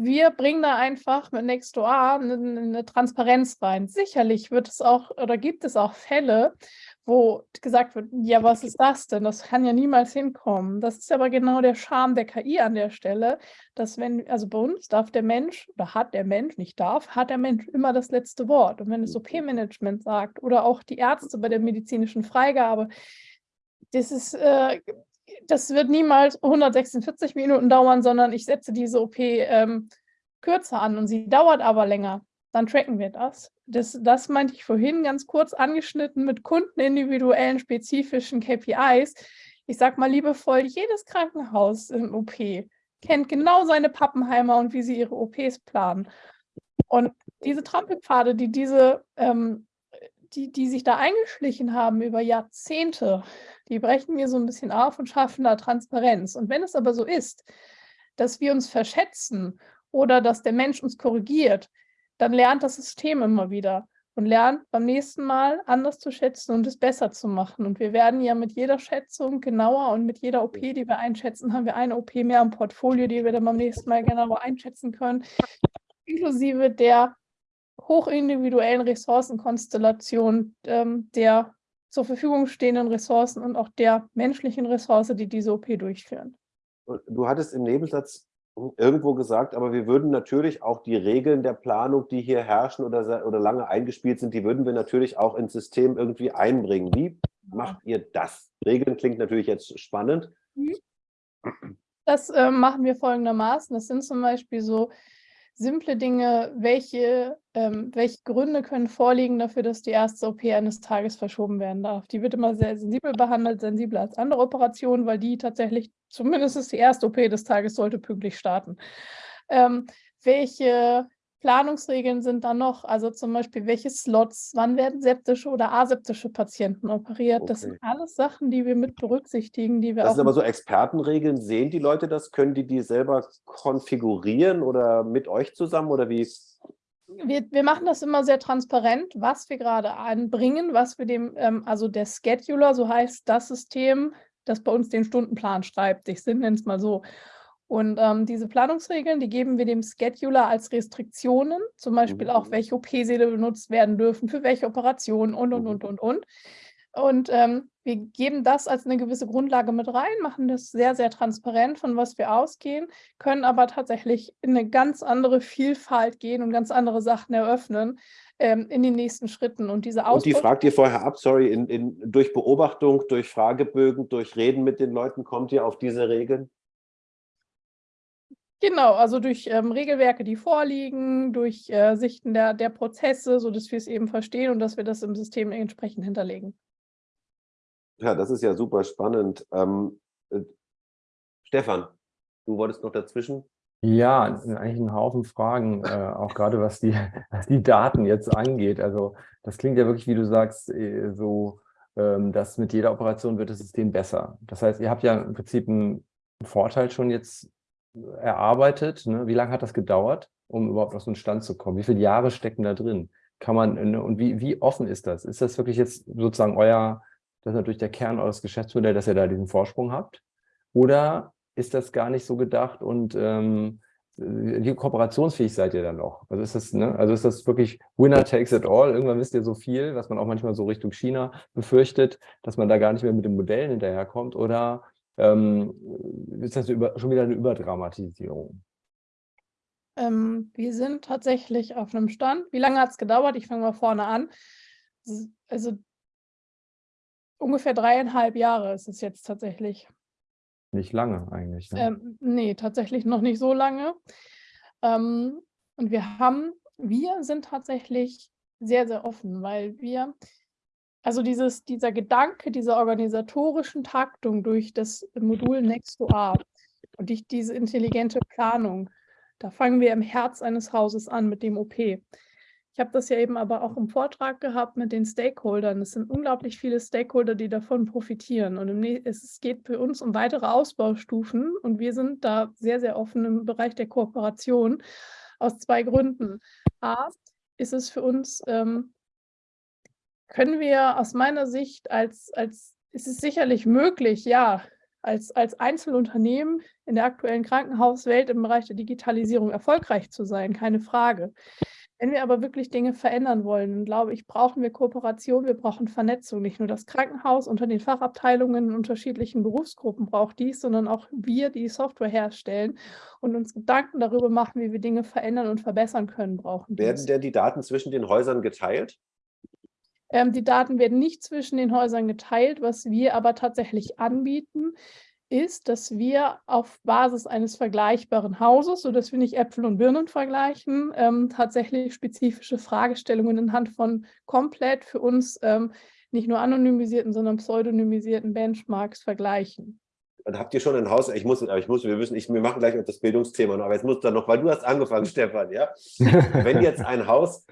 Speaker 1: wir bringen da einfach mit Nextdoor eine, eine Transparenz rein. Sicherlich wird es auch oder gibt es auch Fälle, wo gesagt wird, ja, was ist das denn? Das kann ja niemals hinkommen. Das ist aber genau der Charme der KI an der Stelle, dass wenn, also bei uns darf der Mensch oder hat der Mensch, nicht darf, hat der Mensch immer das letzte Wort. Und wenn es OP-Management sagt oder auch die Ärzte bei der medizinischen Freigabe, das ist, äh, das wird niemals 146 Minuten dauern, sondern ich setze diese OP ähm, kürzer an und sie dauert aber länger. Dann tracken wir das. das. Das meinte ich vorhin ganz kurz angeschnitten mit kundenindividuellen spezifischen KPIs. Ich sage mal liebevoll, jedes Krankenhaus im OP kennt genau seine Pappenheimer und wie sie ihre OPs planen. Und diese Trampelpfade, die diese ähm, die, die sich da eingeschlichen haben über Jahrzehnte, die brechen wir so ein bisschen auf und schaffen da Transparenz. Und wenn es aber so ist, dass wir uns verschätzen oder dass der Mensch uns korrigiert, dann lernt das System immer wieder und lernt beim nächsten Mal anders zu schätzen und es besser zu machen. Und wir werden ja mit jeder Schätzung genauer und mit jeder OP, die wir einschätzen, haben wir eine OP mehr im Portfolio, die wir dann beim nächsten Mal genauer einschätzen können, inklusive der hochindividuellen Ressourcenkonstellation ähm, der zur Verfügung stehenden Ressourcen und auch der menschlichen Ressource, die diese OP durchführen.
Speaker 3: Du hattest im Nebensatz irgendwo gesagt, aber wir würden natürlich auch die Regeln der Planung, die hier herrschen oder, oder lange eingespielt sind, die würden wir natürlich auch ins System irgendwie einbringen. Wie macht ihr das? Regeln klingt natürlich jetzt spannend. Mhm.
Speaker 1: Das äh, machen wir folgendermaßen. Das sind zum Beispiel so simple Dinge, welche, ähm, welche Gründe können vorliegen dafür, dass die erste OP eines Tages verschoben werden darf. Die wird immer sehr sensibel behandelt, sensibler als andere Operationen, weil die tatsächlich, zumindest die erste OP des Tages sollte pünktlich starten. Ähm, welche Planungsregeln sind da noch? Also zum Beispiel, welche Slots, wann werden septische oder aseptische Patienten operiert? Okay. Das sind alles Sachen, die wir mit berücksichtigen, die wir
Speaker 3: das
Speaker 1: auch...
Speaker 3: sind aber so Expertenregeln. Sehen die Leute das? Können die die selber konfigurieren oder mit euch zusammen oder wie?
Speaker 1: Wir, wir machen das immer sehr transparent, was wir gerade anbringen, was wir dem, ähm, also der Scheduler, so heißt das System, das bei uns den Stundenplan schreibt. Ich nenne es mal so. Und ähm, diese Planungsregeln, die geben wir dem Scheduler als Restriktionen, zum Beispiel auch, mhm. welche OP-Säle benutzt werden dürfen, für welche Operationen und, und, und, mhm. und, und. Und ähm, wir geben das als eine gewisse Grundlage mit rein, machen das sehr, sehr transparent, von was wir ausgehen, können aber tatsächlich in eine ganz andere Vielfalt gehen und ganz andere Sachen eröffnen ähm, in den nächsten Schritten. Und diese
Speaker 3: Und die fragt ihr vorher ab, sorry, in, in, durch Beobachtung, durch Fragebögen, durch Reden mit den Leuten, kommt ihr auf diese Regeln?
Speaker 1: Genau, also durch ähm, Regelwerke, die vorliegen, durch äh, Sichten der, der Prozesse, sodass wir es eben verstehen und dass wir das im System entsprechend hinterlegen.
Speaker 3: Ja, das ist ja super spannend. Ähm, äh, Stefan, du wolltest noch dazwischen?
Speaker 2: Ja, eigentlich ein Haufen Fragen, äh, auch gerade was die, (laughs) was die Daten jetzt angeht. Also das klingt ja wirklich, wie du sagst, äh, so, ähm, dass mit jeder Operation wird das System besser. Das heißt, ihr habt ja im Prinzip einen Vorteil schon jetzt erarbeitet? Ne? Wie lange hat das gedauert, um überhaupt auf so einen Stand zu kommen? Wie viele Jahre stecken da drin? kann man, ne, und wie, wie offen ist das? Ist das wirklich jetzt sozusagen euer, das ist natürlich der Kern eures Geschäftsmodells, dass ihr da diesen Vorsprung habt? Oder ist das gar nicht so gedacht und ähm, wie kooperationsfähig seid ihr dann noch? Also ist das, ne? also ist das wirklich Winner takes it all? Irgendwann wisst ihr so viel, was man auch manchmal so Richtung China befürchtet, dass man da gar nicht mehr mit den Modellen hinterherkommt? Oder ähm, ist das über, schon wieder eine Überdramatisierung?
Speaker 1: Ähm, wir sind tatsächlich auf einem Stand. Wie lange hat es gedauert? Ich fange mal vorne an. Also ungefähr dreieinhalb Jahre ist es jetzt tatsächlich.
Speaker 2: Nicht lange eigentlich. Ne?
Speaker 1: Ähm, nee, tatsächlich noch nicht so lange. Ähm, und wir haben, wir sind tatsächlich sehr, sehr offen, weil wir, also dieses, dieser Gedanke dieser organisatorischen Taktung durch das Modul Next to Art und durch diese intelligente Planung, da fangen wir im Herz eines Hauses an mit dem OP. Ich habe das ja eben aber auch im Vortrag gehabt mit den Stakeholdern. Es sind unglaublich viele Stakeholder, die davon profitieren. Und es geht für uns um weitere Ausbaustufen. Und wir sind da sehr, sehr offen im Bereich der Kooperation aus zwei Gründen. A, ist es für uns, ähm, können wir aus meiner Sicht als, als, ist es sicherlich möglich, ja, als, als Einzelunternehmen in der aktuellen Krankenhauswelt im Bereich der Digitalisierung erfolgreich zu sein, keine Frage. Wenn wir aber wirklich Dinge verändern wollen, glaube ich, brauchen wir Kooperation, wir brauchen Vernetzung. Nicht nur das Krankenhaus unter den Fachabteilungen in unterschiedlichen Berufsgruppen braucht dies, sondern auch wir, die Software herstellen und uns Gedanken darüber machen, wie wir Dinge verändern und verbessern können, brauchen
Speaker 3: Werden dies. denn die Daten zwischen den Häusern geteilt?
Speaker 1: Ähm, die Daten werden nicht zwischen den Häusern geteilt, was wir aber tatsächlich anbieten, ist, dass wir auf Basis eines vergleichbaren Hauses, sodass wir nicht Äpfel und Birnen vergleichen, ähm, tatsächlich spezifische Fragestellungen anhand von komplett für uns ähm, nicht nur anonymisierten, sondern pseudonymisierten Benchmarks vergleichen.
Speaker 3: Dann habt ihr schon ein Haus, ich muss, ich muss, wir müssen, ich, wir machen gleich das Bildungsthema noch, aber jetzt muss dann noch, weil du hast angefangen, (laughs) Stefan, ja? (laughs) Wenn jetzt ein Haus,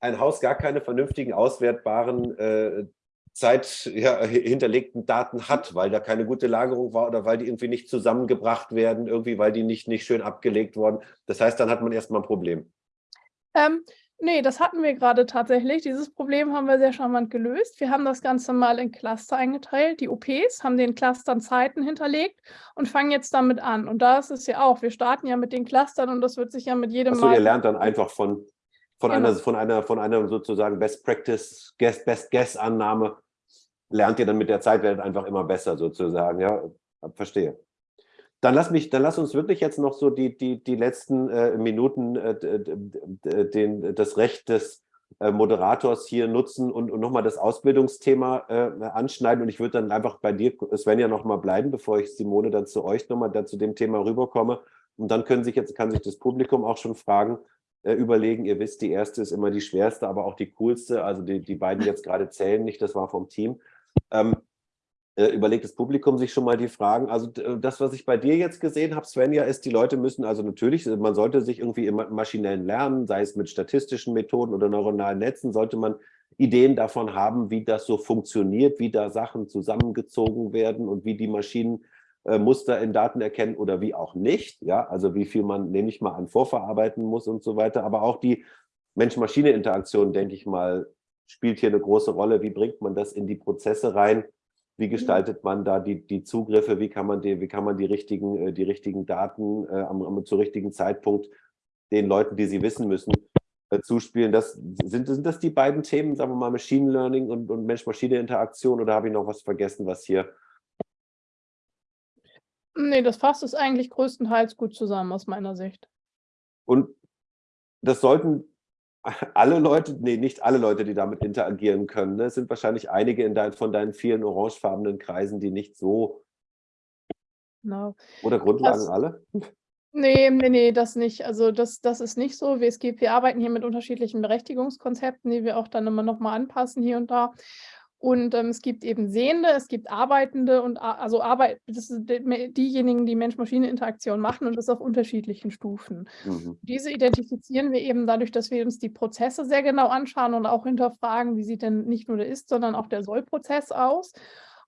Speaker 3: ein Haus gar keine vernünftigen, auswertbaren äh, Zeit ja, hinterlegten Daten hat, weil da keine gute Lagerung war oder weil die irgendwie nicht zusammengebracht werden, irgendwie, weil die nicht, nicht schön abgelegt wurden. Das heißt, dann hat man erstmal ein Problem.
Speaker 1: Ähm, nee, das hatten wir gerade tatsächlich. Dieses Problem haben wir sehr charmant gelöst. Wir haben das Ganze mal in Cluster eingeteilt. Die OPs haben den Clustern Zeiten hinterlegt und fangen jetzt damit an. Und da ist es ja auch, wir starten ja mit den Clustern und das wird sich ja mit jedem
Speaker 3: Achso, Mal... ihr lernt dann einfach von von, genau. einer, von, einer, von einer sozusagen Best Practice, Guess, Best Guess Annahme lernt ihr dann mit der Zeit, werdet einfach immer besser sozusagen. Ja, verstehe. Dann lass, mich, dann lass uns wirklich jetzt noch so die, die, die letzten äh, Minuten äh, den, das Recht des äh, Moderators hier nutzen und, und nochmal das Ausbildungsthema äh, anschneiden. Und ich würde dann einfach bei dir, Svenja, nochmal bleiben, bevor ich Simone dann zu euch nochmal zu dem Thema rüberkomme. Und dann können sich jetzt, kann sich das Publikum auch schon fragen, überlegen. Ihr wisst, die erste ist immer die schwerste, aber auch die coolste. Also die, die beiden jetzt gerade zählen nicht, das war vom Team. Ähm, äh, überlegt das Publikum sich schon mal die Fragen. Also äh, das, was ich bei dir jetzt gesehen habe, Svenja, ist, die Leute müssen, also natürlich, man sollte sich irgendwie im maschinellen Lernen, sei es mit statistischen Methoden oder neuronalen Netzen, sollte man Ideen davon haben, wie das so funktioniert, wie da Sachen zusammengezogen werden und wie die Maschinen äh, Muster in Daten erkennen oder wie auch nicht. Ja, also wie viel man nämlich mal an vorverarbeiten muss und so weiter. Aber auch die Mensch-Maschine-Interaktion, denke ich mal, spielt hier eine große Rolle. Wie bringt man das in die Prozesse rein? Wie mhm. gestaltet man da die, die Zugriffe? Wie kann man die, wie kann man die richtigen, äh, die richtigen Daten äh, am, am, zu richtigen Zeitpunkt den Leuten, die sie wissen müssen, äh, zuspielen? Das, sind, sind das die beiden Themen, sagen wir mal, Machine Learning und, und Mensch-Maschine-Interaktion oder habe ich noch was vergessen, was hier
Speaker 1: Nee, das fasst es eigentlich größtenteils gut zusammen aus meiner Sicht.
Speaker 3: Und das sollten alle Leute, nee, nicht alle Leute, die damit interagieren können. Ne? Es sind wahrscheinlich einige in dein, von deinen vielen orangefarbenen Kreisen, die nicht so.
Speaker 1: Genau.
Speaker 3: Oder Grundlagen das, alle?
Speaker 1: Nee, nee, nee, das nicht. Also das, das ist nicht so. Wir arbeiten hier mit unterschiedlichen Berechtigungskonzepten, die wir auch dann immer nochmal anpassen hier und da. Und ähm, es gibt eben Sehende, es gibt Arbeitende und also Arbeit, das sind diejenigen, die Mensch-Maschine-Interaktion machen und das auf unterschiedlichen Stufen. Mhm. Diese identifizieren wir eben dadurch, dass wir uns die Prozesse sehr genau anschauen und auch hinterfragen, wie sieht denn nicht nur der Ist, sondern auch der Soll-Prozess aus.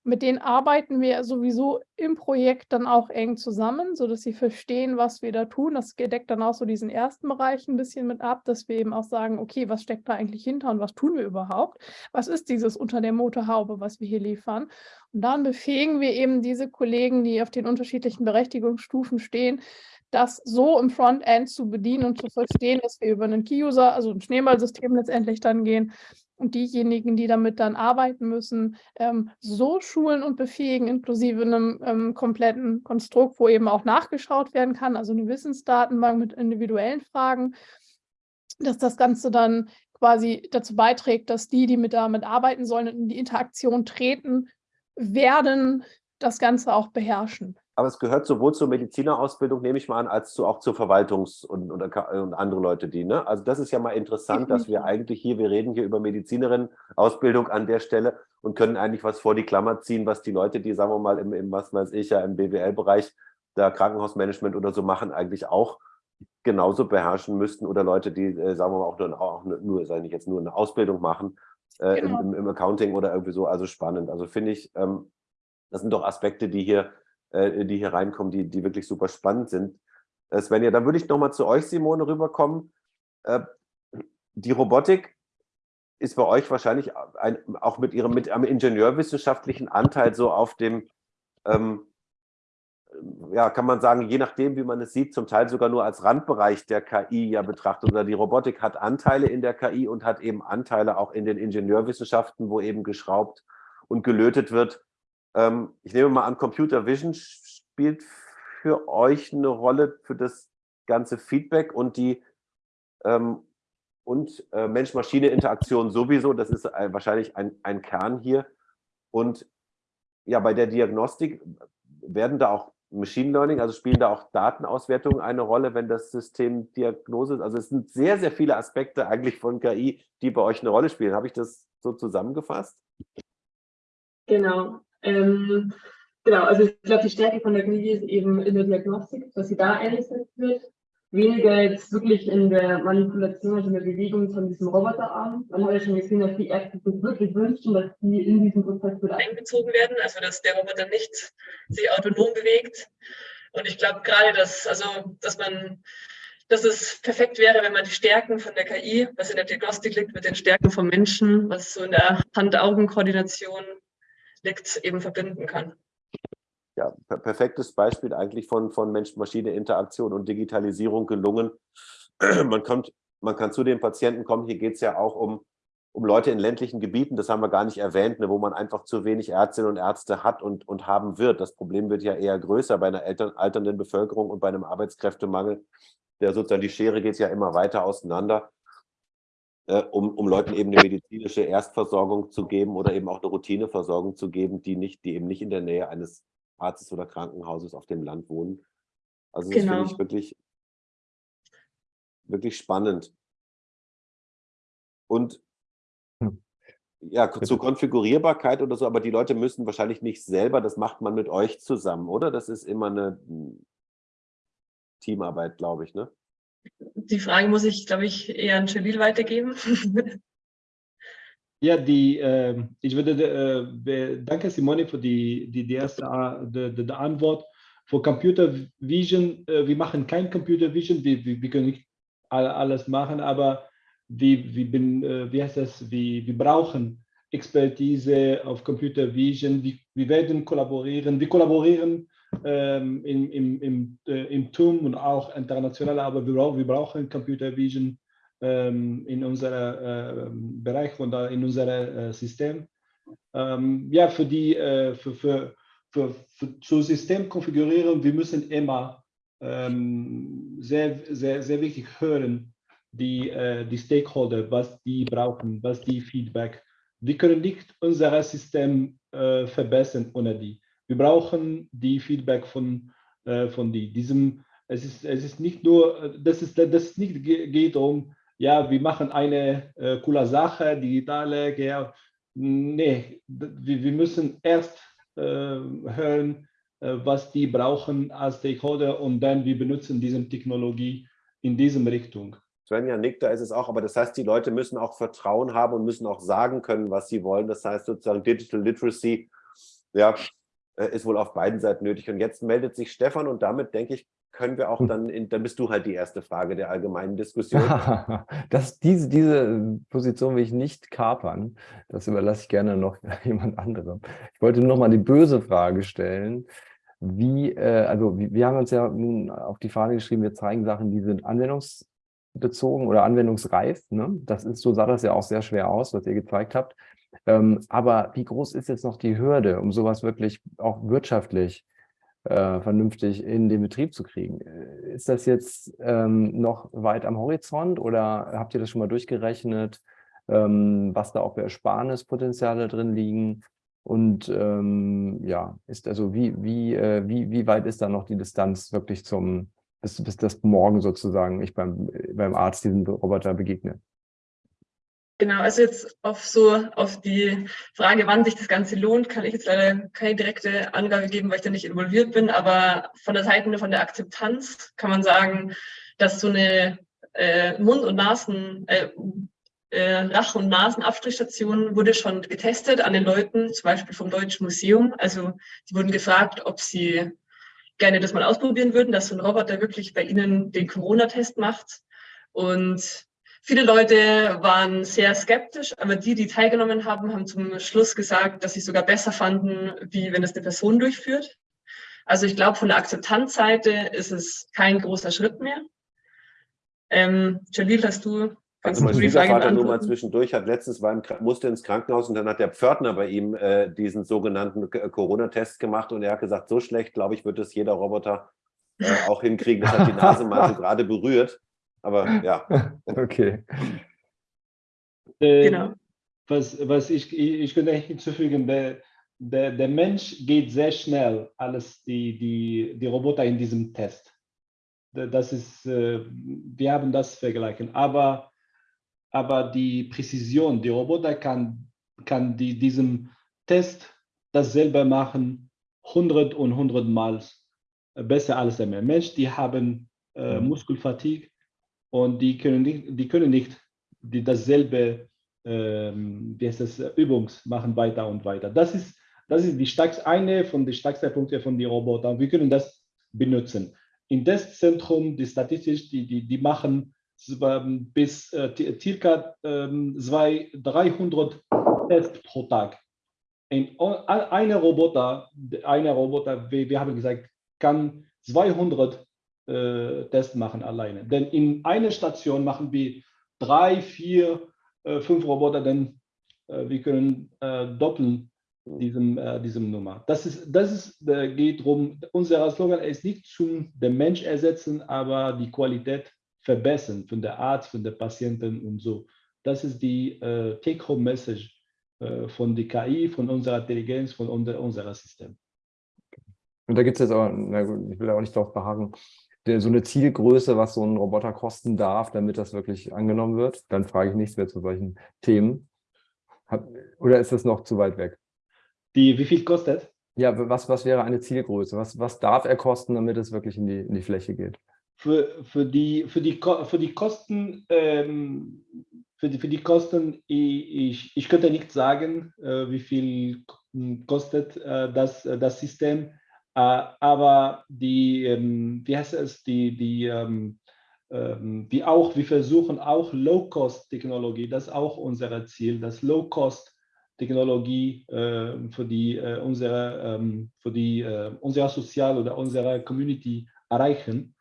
Speaker 1: Mit denen arbeiten wir sowieso im Projekt dann auch eng zusammen, sodass sie verstehen, was wir da tun. Das deckt dann auch so diesen ersten Bereich ein bisschen mit ab, dass wir eben auch sagen, okay, was steckt da eigentlich hinter und was tun wir überhaupt? Was ist dieses unter der Motorhaube, was wir hier liefern? Und dann befähigen wir eben diese Kollegen, die auf den unterschiedlichen Berechtigungsstufen stehen, das so im Frontend zu bedienen und zu verstehen, dass wir über einen Key-User, also ein Schneeballsystem letztendlich dann gehen und diejenigen, die damit dann arbeiten müssen, ähm, so schulen und befähigen, inklusive einem ähm, kompletten Konstrukt, wo eben auch nachgeschaut werden kann, also eine Wissensdatenbank mit individuellen Fragen, dass das Ganze dann quasi dazu beiträgt, dass die, die mit damit arbeiten sollen und in die Interaktion treten, werden das Ganze auch beherrschen.
Speaker 3: Aber es gehört sowohl zur Medizinerausbildung, nehme ich mal an, als zu, auch zur Verwaltungs- und, und, und, andere Leute, die, ne? Also das ist ja mal interessant, dass wir eigentlich hier, wir reden hier über Medizinerinnen-Ausbildung an der Stelle und können eigentlich was vor die Klammer ziehen, was die Leute, die, sagen wir mal, im, im was weiß ich ja, im BWL-Bereich, da Krankenhausmanagement oder so machen, eigentlich auch genauso beherrschen müssten oder Leute, die, äh, sagen wir mal, auch nur, auch nur sage ich jetzt, nur eine Ausbildung machen äh, genau. im, im, Accounting oder irgendwie so, also spannend. Also finde ich, ähm, das sind doch Aspekte, die hier äh, die hier reinkommen, die, die wirklich super spannend sind. Äh, Svenja, dann würde ich nochmal zu euch, Simone, rüberkommen. Äh, die Robotik ist bei euch wahrscheinlich ein, auch mit ihrem mit einem ingenieurwissenschaftlichen Anteil so auf dem, ähm, ja, kann man sagen, je nachdem, wie man es sieht, zum Teil sogar nur als Randbereich der KI ja betrachtet. Oder die Robotik hat Anteile in der KI und hat eben Anteile auch in den Ingenieurwissenschaften, wo eben geschraubt und gelötet wird. Ähm, ich nehme mal an, Computer Vision spielt für euch eine Rolle für das ganze Feedback und die ähm, und äh, Mensch-Maschine-Interaktion sowieso. Das ist äh, wahrscheinlich ein, ein Kern hier. Und ja, bei der Diagnostik werden da auch Machine Learning, also spielen da auch Datenauswertungen eine Rolle, wenn das System Diagnose ist. Also es sind sehr, sehr viele Aspekte eigentlich von KI, die bei euch eine Rolle spielen. Habe ich das so zusammengefasst?
Speaker 5: Genau. Ähm, genau, also ich glaube, die Stärke von der KI ist eben in der Diagnostik, dass sie da eingesetzt wird. Weniger jetzt wirklich in der Manipulation, also in der Bewegung von diesem Roboterarm. Man hat ja schon gesehen, dass die Ärzte sich wirklich wünschen, dass die in diesen Prozess wieder einbezogen werden, also dass der Roboter nicht sich autonom bewegt. Und ich glaube gerade, dass, also, dass man dass es perfekt wäre, wenn man die Stärken von der KI, was in der Diagnostik liegt, mit den Stärken vom Menschen, was so in der Hand-Augen-Koordination liegt, eben verbinden kann.
Speaker 3: Ja, per perfektes Beispiel eigentlich von, von Mensch-Maschine-Interaktion und Digitalisierung gelungen. (clears throat) Man, kommt, man kann zu den Patienten kommen, hier geht es ja auch um, um Leute in ländlichen Gebieten, das haben wir gar nicht erwähnt, ne, wo man einfach zu wenig Ärztinnen und Ärzte hat und, und haben wird. Das Problem wird ja eher größer bei einer Eltern, alternden Bevölkerung und bei einem Arbeitskräftemangel. Der sozusagen die Schere geht ja immer weiter auseinander äh, um, um Leuten eben eine medizinische Erstversorgung zu geben oder eben auch eine Routineversorgung zu geben, die, nicht, die eben nicht in der Nähe eines Arztes oder Krankenhauses auf dem Land wohnen. Also das genau. finde ich wirklich, wirklich spannend. Und ja, zur Konfigurierbarkeit oder so, aber die Leute müssen wahrscheinlich nicht selber, das macht man mit euch zusammen, oder? Das ist immer eine hm, Teamarbeit, glaube ich, ne?
Speaker 5: Die Frage muss ich, glaube ich, eher an Jalil weitergeben. (laughs)
Speaker 4: Ja, die, äh, ich würde, äh, danke Simone für die, die, die erste die, die, die Antwort. Für Computer Vision, äh, wir machen kein Computer Vision, wir, wir, wir können nicht alles machen, aber wir, wir, bin, äh, wie heißt das, wir, wir brauchen Expertise auf Computer Vision, wir, wir werden kollaborieren, wir kollaborieren ähm, im, im, im, äh, im TUM und auch international, aber wir, brauchen, wir brauchen Computer Vision ähm, in unserem äh, Bereich und in unserem äh, System. Ähm, ja, für die, äh, für, für, für, für, zu System konfigurieren, wir müssen immer ähm, sehr, sehr, sehr wichtig hören, die, äh, die Stakeholder, was die brauchen, was die Feedback. Wir können nicht unser System äh, verbessern ohne die. Wir brauchen die Feedback von, äh, von die. Diesem, es, ist, es ist nicht nur, dass es, das nicht geht um, ja, wir machen eine äh, coole Sache, digitale, ja, nee, wir, wir müssen erst äh, hören, äh, was die brauchen als Stakeholder und dann wir benutzen diese Technologie in diese Richtung.
Speaker 3: Svenja nickt, da ist es auch, aber das heißt, die Leute müssen auch Vertrauen haben und müssen auch sagen können, was sie wollen. Das heißt sozusagen Digital Literacy ja, ist wohl auf beiden Seiten nötig. Und jetzt meldet sich Stefan und damit, denke ich, können wir auch
Speaker 2: Hm.
Speaker 3: dann, in, dann bist du halt die erste Frage der allgemeinen Diskussion. (laughs)
Speaker 2: das, diese, diese Position will ich nicht kapern. Das überlasse ich gerne noch (laughs) jemand anderem. Ich wollte nur noch mal die böse Frage stellen. Wie, äh, also wir, wir haben uns ja nun auf die Fahne geschrieben, wir zeigen Sachen, die sind anwendungsbezogen oder anwendungsreif. Ne? Das ist, so sah das ja auch sehr schwer aus, was ihr gezeigt habt. Ähm, aber wie groß ist jetzt noch die Hürde, um sowas wirklich auch wirtschaftlich äh, vernünftig in den Betrieb zu kriegen. Äh, Ist das jetzt ähm, noch weit am Horizont oder habt ihr das schon mal durchgerechnet, ähm, was da auch für Ersparnispotenziale drin liegen? Und ähm, ja, ist also wie, wie, äh, wie, wie weit ist da noch die Distanz wirklich zum, bis, bis das morgen sozusagen ich beim, beim Arzt diesen Roboter begegne?
Speaker 5: Genau, also jetzt auf so auf die Frage, wann sich das Ganze lohnt, kann ich jetzt leider keine direkte Angabe geben, weil ich da nicht involviert bin. Aber von der Seite von der Akzeptanz kann man sagen, dass so eine äh, Mund- und Nasen, äh, äh, Rach- und Nasenabstrichstation wurde schon getestet an den Leuten, zum Beispiel vom Deutschen Museum. Also die wurden gefragt, ob sie gerne das mal ausprobieren würden, dass so ein Roboter wirklich bei ihnen den Corona-Test macht. Und Viele Leute waren sehr skeptisch, aber die, die teilgenommen haben, haben zum Schluss gesagt, dass sie es sogar besser fanden, wie wenn es eine Person durchführt. Also ich glaube, von der Akzeptanzseite ist es kein großer Schritt mehr. Ähm, Jalil, hast du
Speaker 3: Also mein Schwiegervater nur mal zwischendurch hat letztens war im, musste ins Krankenhaus und dann hat der Pförtner bei ihm äh, diesen sogenannten Corona-Test gemacht und er hat gesagt, so schlecht, glaube ich, wird es jeder Roboter äh, auch hinkriegen. Das hat die Nase mal so gerade berührt. Aber (laughs) ja.
Speaker 2: Okay.
Speaker 4: Äh,
Speaker 5: Genau.
Speaker 4: Was, was ich, ich, könnte hinzufügen, der, der, der Mensch geht sehr schnell als die, die, die Roboter in diesem Test. Das ist, äh, wir haben das vergleichen. Aber, aber die Präzision, die Roboter kann, kann die, diesem Test das selber machen, 100 und 100 Mal besser als der Mensch. Die haben äh, Muskelfatigue und die können nicht, die können nicht die dasselbe ähm, wie heißt das, Übungs machen weiter und weiter. Das ist, das ist die stärkste, eine von den stärksten Punkten von den Robotern. Wir können das benutzen. Im Testzentrum, die Statistik, die, die, die machen bis äh, circa ähm, 300 Tests pro Tag. Ein, Roboter, eine Roboter, wir, wir haben gesagt, kann 200 äh, Tests machen alleine. Denn in einer Station machen wir drei, vier, äh, fünf Roboter, denn äh, wir können äh, doppeln diesem, äh, diesem Nummer. Das, ist, das ist, äh, geht darum, unser Slogan ist nicht zum den Mensch ersetzen, aber die Qualität verbessern von der Arzt, von der Patienten und so. Das ist die Take-Home-Message von der KI, von unserer Intelligenz, von unser, unserem System.
Speaker 2: Und da gibt es jetzt aber, na gut, ich will auch nicht darauf beharren, der, so eine Zielgröße, was so ein Roboter kosten darf, damit das wirklich angenommen wird. Dann frage ich nichts mehr zu solchen Themen. Hab, oder ist das noch zu weit weg?
Speaker 4: Die, wie viel kostet?
Speaker 2: Ja, was, was wäre eine Zielgröße? Was, was darf er kosten, damit es wirklich in die, in die Fläche geht?
Speaker 4: Für, für, die, für, die, für die Kosten, ähm, für, die, für die Kosten ich, ich könnte nicht sagen, äh, wie viel kostet äh, das, das System. Uh, aber die, ähm, wie heißt es, die, die, ähm, ähm, wie auch, wir versuchen auch Low-Cost-Technologie, das ist auch unser Ziel, das Low-Cost-Technologie äh, für die, äh, unsere, für die, äh, unser Sozial- oder unsere Community erreichen.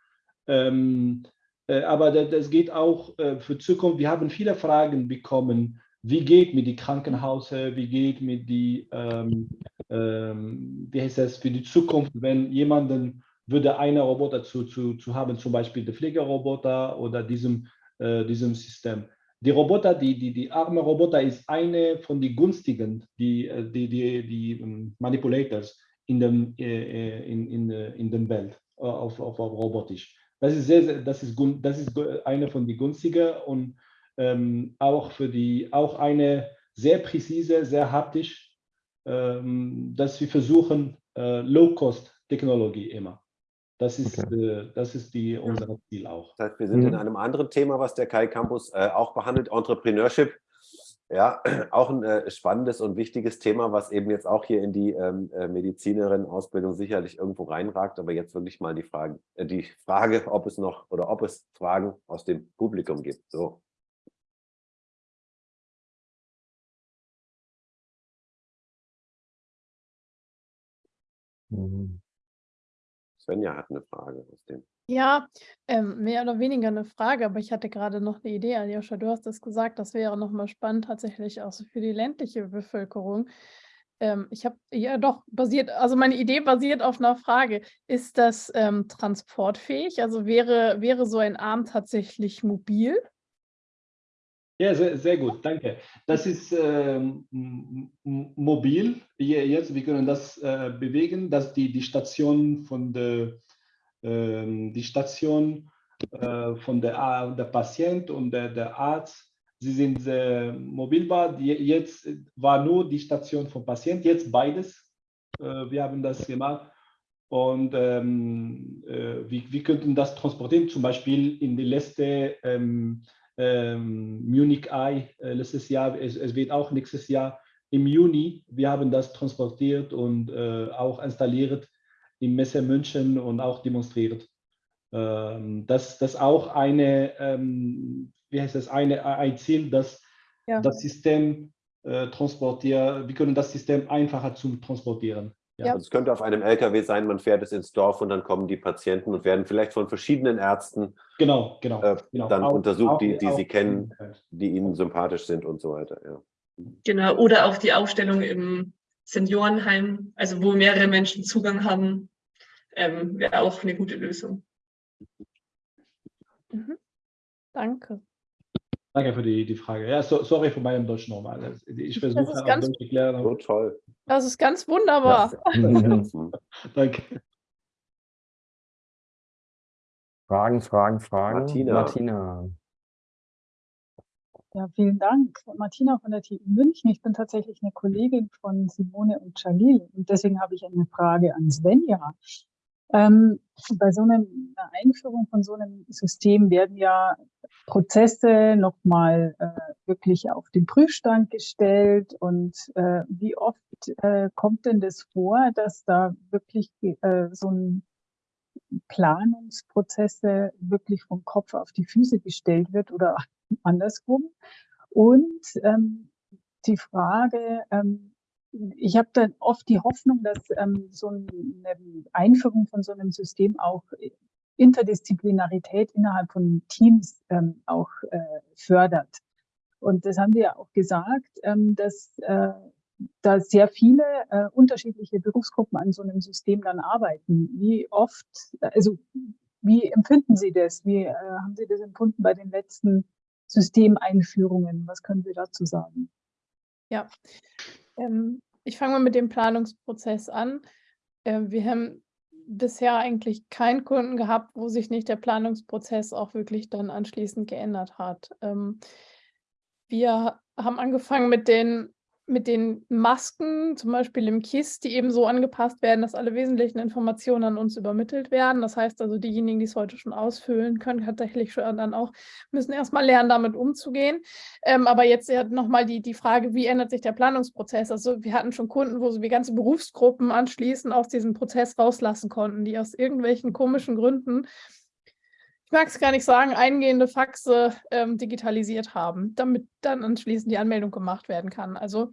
Speaker 4: Ähm, äh, aber das, das, geht auch äh, für Zukunft. Wir haben viele Fragen bekommen, wie geht mit die Krankenhäuser, wie geht mit die, ähm, ähm, wie heißt das, für die Zukunft, wenn jemanden würde eine Roboter zu, zu, zu haben, zum Beispiel der Pflegeroboter oder diesem, äh, diesem System. Die Roboter, die, die, die arme Roboter ist eine von den günstigen, die, die, die, die Manipulators in dem, äh, in, in, in der Welt, auf, auf, auf robotisch. Das ist, sehr, sehr, das ist, das ist eine von den günstigen und ähm, auch für die, auch eine sehr präzise, sehr haptisch, ähm, dass wir versuchen, äh, Low-Cost-Technologie immer. Das ist, okay. äh, das ist die, unser Ziel auch.
Speaker 3: Das heißt, wir sind mhm. in einem anderen Thema, was der Kai Campus äh, auch behandelt, Entrepreneurship. Ja, (clears throat) auch ein äh, spannendes und wichtiges Thema, was eben jetzt auch hier in die ähm, äh, Medizinerin-Ausbildung sicherlich irgendwo reinragt. Aber jetzt wirklich mal die Frage, äh, die Frage, ob es noch oder ob es Fragen aus dem Publikum gibt. So.
Speaker 2: Mhm.
Speaker 3: Svenja hat eine Frage aus dem.
Speaker 1: Ja, ähm, mehr oder weniger eine Frage, aber ich hatte gerade noch eine Idee. Aljoscha, du hast es gesagt, das wäre nochmal spannend tatsächlich auch so für die ländliche Bevölkerung. Ähm, ich habe ja doch basiert, also meine Idee basiert auf einer Frage. Ist das ähm, transportfähig? Also wäre, wäre so ein Arm tatsächlich mobil?
Speaker 4: Ja, sehr, sehr gut, danke. Das ist ähm, mobil. Jetzt, wir können das äh, bewegen, dass die, die Station von der ähm, die Station äh, von der, der Patient und der, der Arzt, sie sind sehr mobilbar. Jetzt war nur die Station vom Patient, jetzt beides. Äh, wir haben das gemacht und ähm, äh, wir, wir könnten das transportieren, zum Beispiel in die letzte ähm, ähm, Munich Eye äh, letztes Jahr, es, es, wird auch nächstes Jahr im Juni, wir haben das transportiert und äh, auch installiert im Messe München und auch demonstriert. Ähm, das ist auch eine, ähm, wie heißt das, eine, ein Ziel, dass ja. das System äh, transportiert, wir können das System einfacher zum Transportieren.
Speaker 3: Ja. Also es könnte auf einem LKW sein, man fährt es ins Dorf und dann kommen die Patienten und werden vielleicht von verschiedenen Ärzten
Speaker 4: genau, genau,
Speaker 3: äh,
Speaker 4: genau.
Speaker 3: dann auch, untersucht, auch, die, die auch, sie kennen, die ihnen sympathisch sind und so weiter. Ja.
Speaker 5: Genau, oder auch die Aufstellung im Seniorenheim, also wo mehrere Menschen Zugang haben, ähm, wäre auch eine gute Lösung.
Speaker 1: Mhm. Danke.
Speaker 4: Danke für die, die Frage. Ja, so, sorry für meinen Deutsch nochmal. Ich versuche
Speaker 1: das ganz,
Speaker 3: Deutsch erklären. So toll.
Speaker 1: Das ist ganz wunderbar.
Speaker 4: Ja. (laughs) Danke.
Speaker 2: Fragen, Fragen, Fragen.
Speaker 3: Martina.
Speaker 2: Martina.
Speaker 7: Ja, vielen Dank. Martina von der TU München. Ich bin tatsächlich eine Kollegin von Simone und Jalil und deswegen habe ich eine Frage an Svenja. Ähm, bei so einer Einführung von so einem System werden ja Prozesse nochmal äh, wirklich auf den Prüfstand gestellt und äh, wie oft äh, kommt denn das vor, dass da wirklich äh, so ein Planungsprozesse wirklich vom Kopf auf die Füße gestellt wird oder (laughs) andersrum. Und ähm, die Frage, ähm, ich habe dann oft die Hoffnung, dass ähm, so eine Einführung von so einem System auch Interdisziplinarität innerhalb von Teams ähm, auch äh, fördert. Und das haben wir ja auch gesagt, ähm, dass äh, da sehr viele äh, unterschiedliche Berufsgruppen an so einem System dann arbeiten. Wie oft, also wie empfinden Sie das? Wie äh, haben Sie das empfunden bei den letzten Systemeinführungen? Was können Sie dazu sagen?
Speaker 1: Ja, ähm, ich fange mal mit dem Planungsprozess an. Äh, wir haben bisher eigentlich keinen Kunden gehabt, wo sich nicht der Planungsprozess auch wirklich dann anschließend geändert hat. Ähm, wir haben angefangen mit den mit den Masken, zum Beispiel im KISS, die eben so angepasst werden, dass alle wesentlichen Informationen an uns übermittelt werden. Das heißt also, diejenigen, die es heute schon ausfüllen können, tatsächlich schon dann auch, müssen erstmal lernen, damit umzugehen. Ähm, aber jetzt nochmal die, die Frage, wie ändert sich der Planungsprozess? Also wir hatten schon Kunden, wo wir ganze Berufsgruppen anschließend aus diesem Prozess rauslassen konnten, die aus irgendwelchen komischen Gründen ich mag es gar nicht sagen, eingehende Faxe ähm, digitalisiert haben, damit dann anschließend die Anmeldung gemacht werden kann. Also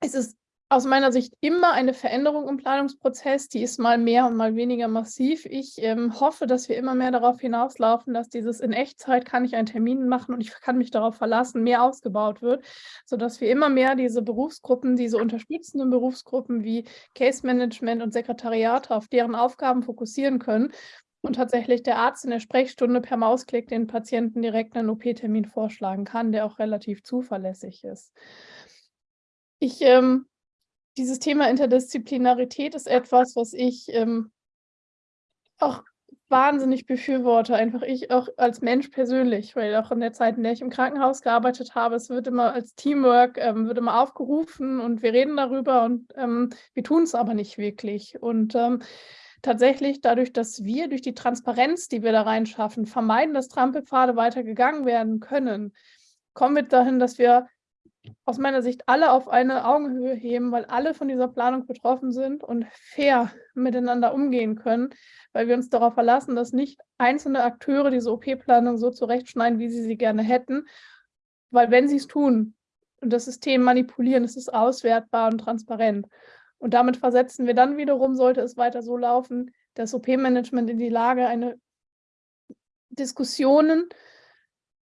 Speaker 1: es ist aus meiner Sicht immer eine Veränderung im Planungsprozess, die ist mal mehr und mal weniger massiv. Ich ähm, hoffe, dass wir immer mehr darauf hinauslaufen, dass dieses in Echtzeit kann ich einen Termin machen und ich kann mich darauf verlassen, mehr ausgebaut wird, sodass wir immer mehr diese Berufsgruppen, diese unterstützenden Berufsgruppen wie Case Management und Sekretariate auf deren Aufgaben fokussieren können und tatsächlich der Arzt in der Sprechstunde per Mausklick den Patienten direkt einen OP-Termin vorschlagen kann, der auch relativ zuverlässig ist. Ich, ähm, dieses Thema Interdisziplinarität ist etwas, was ich ähm, auch wahnsinnig befürworte, einfach ich auch als Mensch persönlich, weil auch in der Zeit, in der ich im Krankenhaus gearbeitet habe, es wird immer als Teamwork, ähm, wird immer aufgerufen und wir reden darüber und ähm, wir tun es aber nicht wirklich. Und ähm, tatsächlich dadurch, dass wir durch die Transparenz, die wir da reinschaffen, vermeiden, dass Trampelpfade weiter gegangen werden können, kommen wir dahin, dass wir aus meiner Sicht alle auf eine Augenhöhe heben, weil alle von dieser Planung betroffen sind und fair miteinander umgehen können, weil wir uns darauf verlassen, dass nicht einzelne Akteure diese OP-Planung so zurechtschneiden, wie sie sie gerne hätten, weil wenn sie es tun und das System manipulieren, ist es auswertbar und transparent. Und damit versetzen wir dann wiederum, sollte es weiter so laufen, das OP-Management in die Lage, eine Diskussionen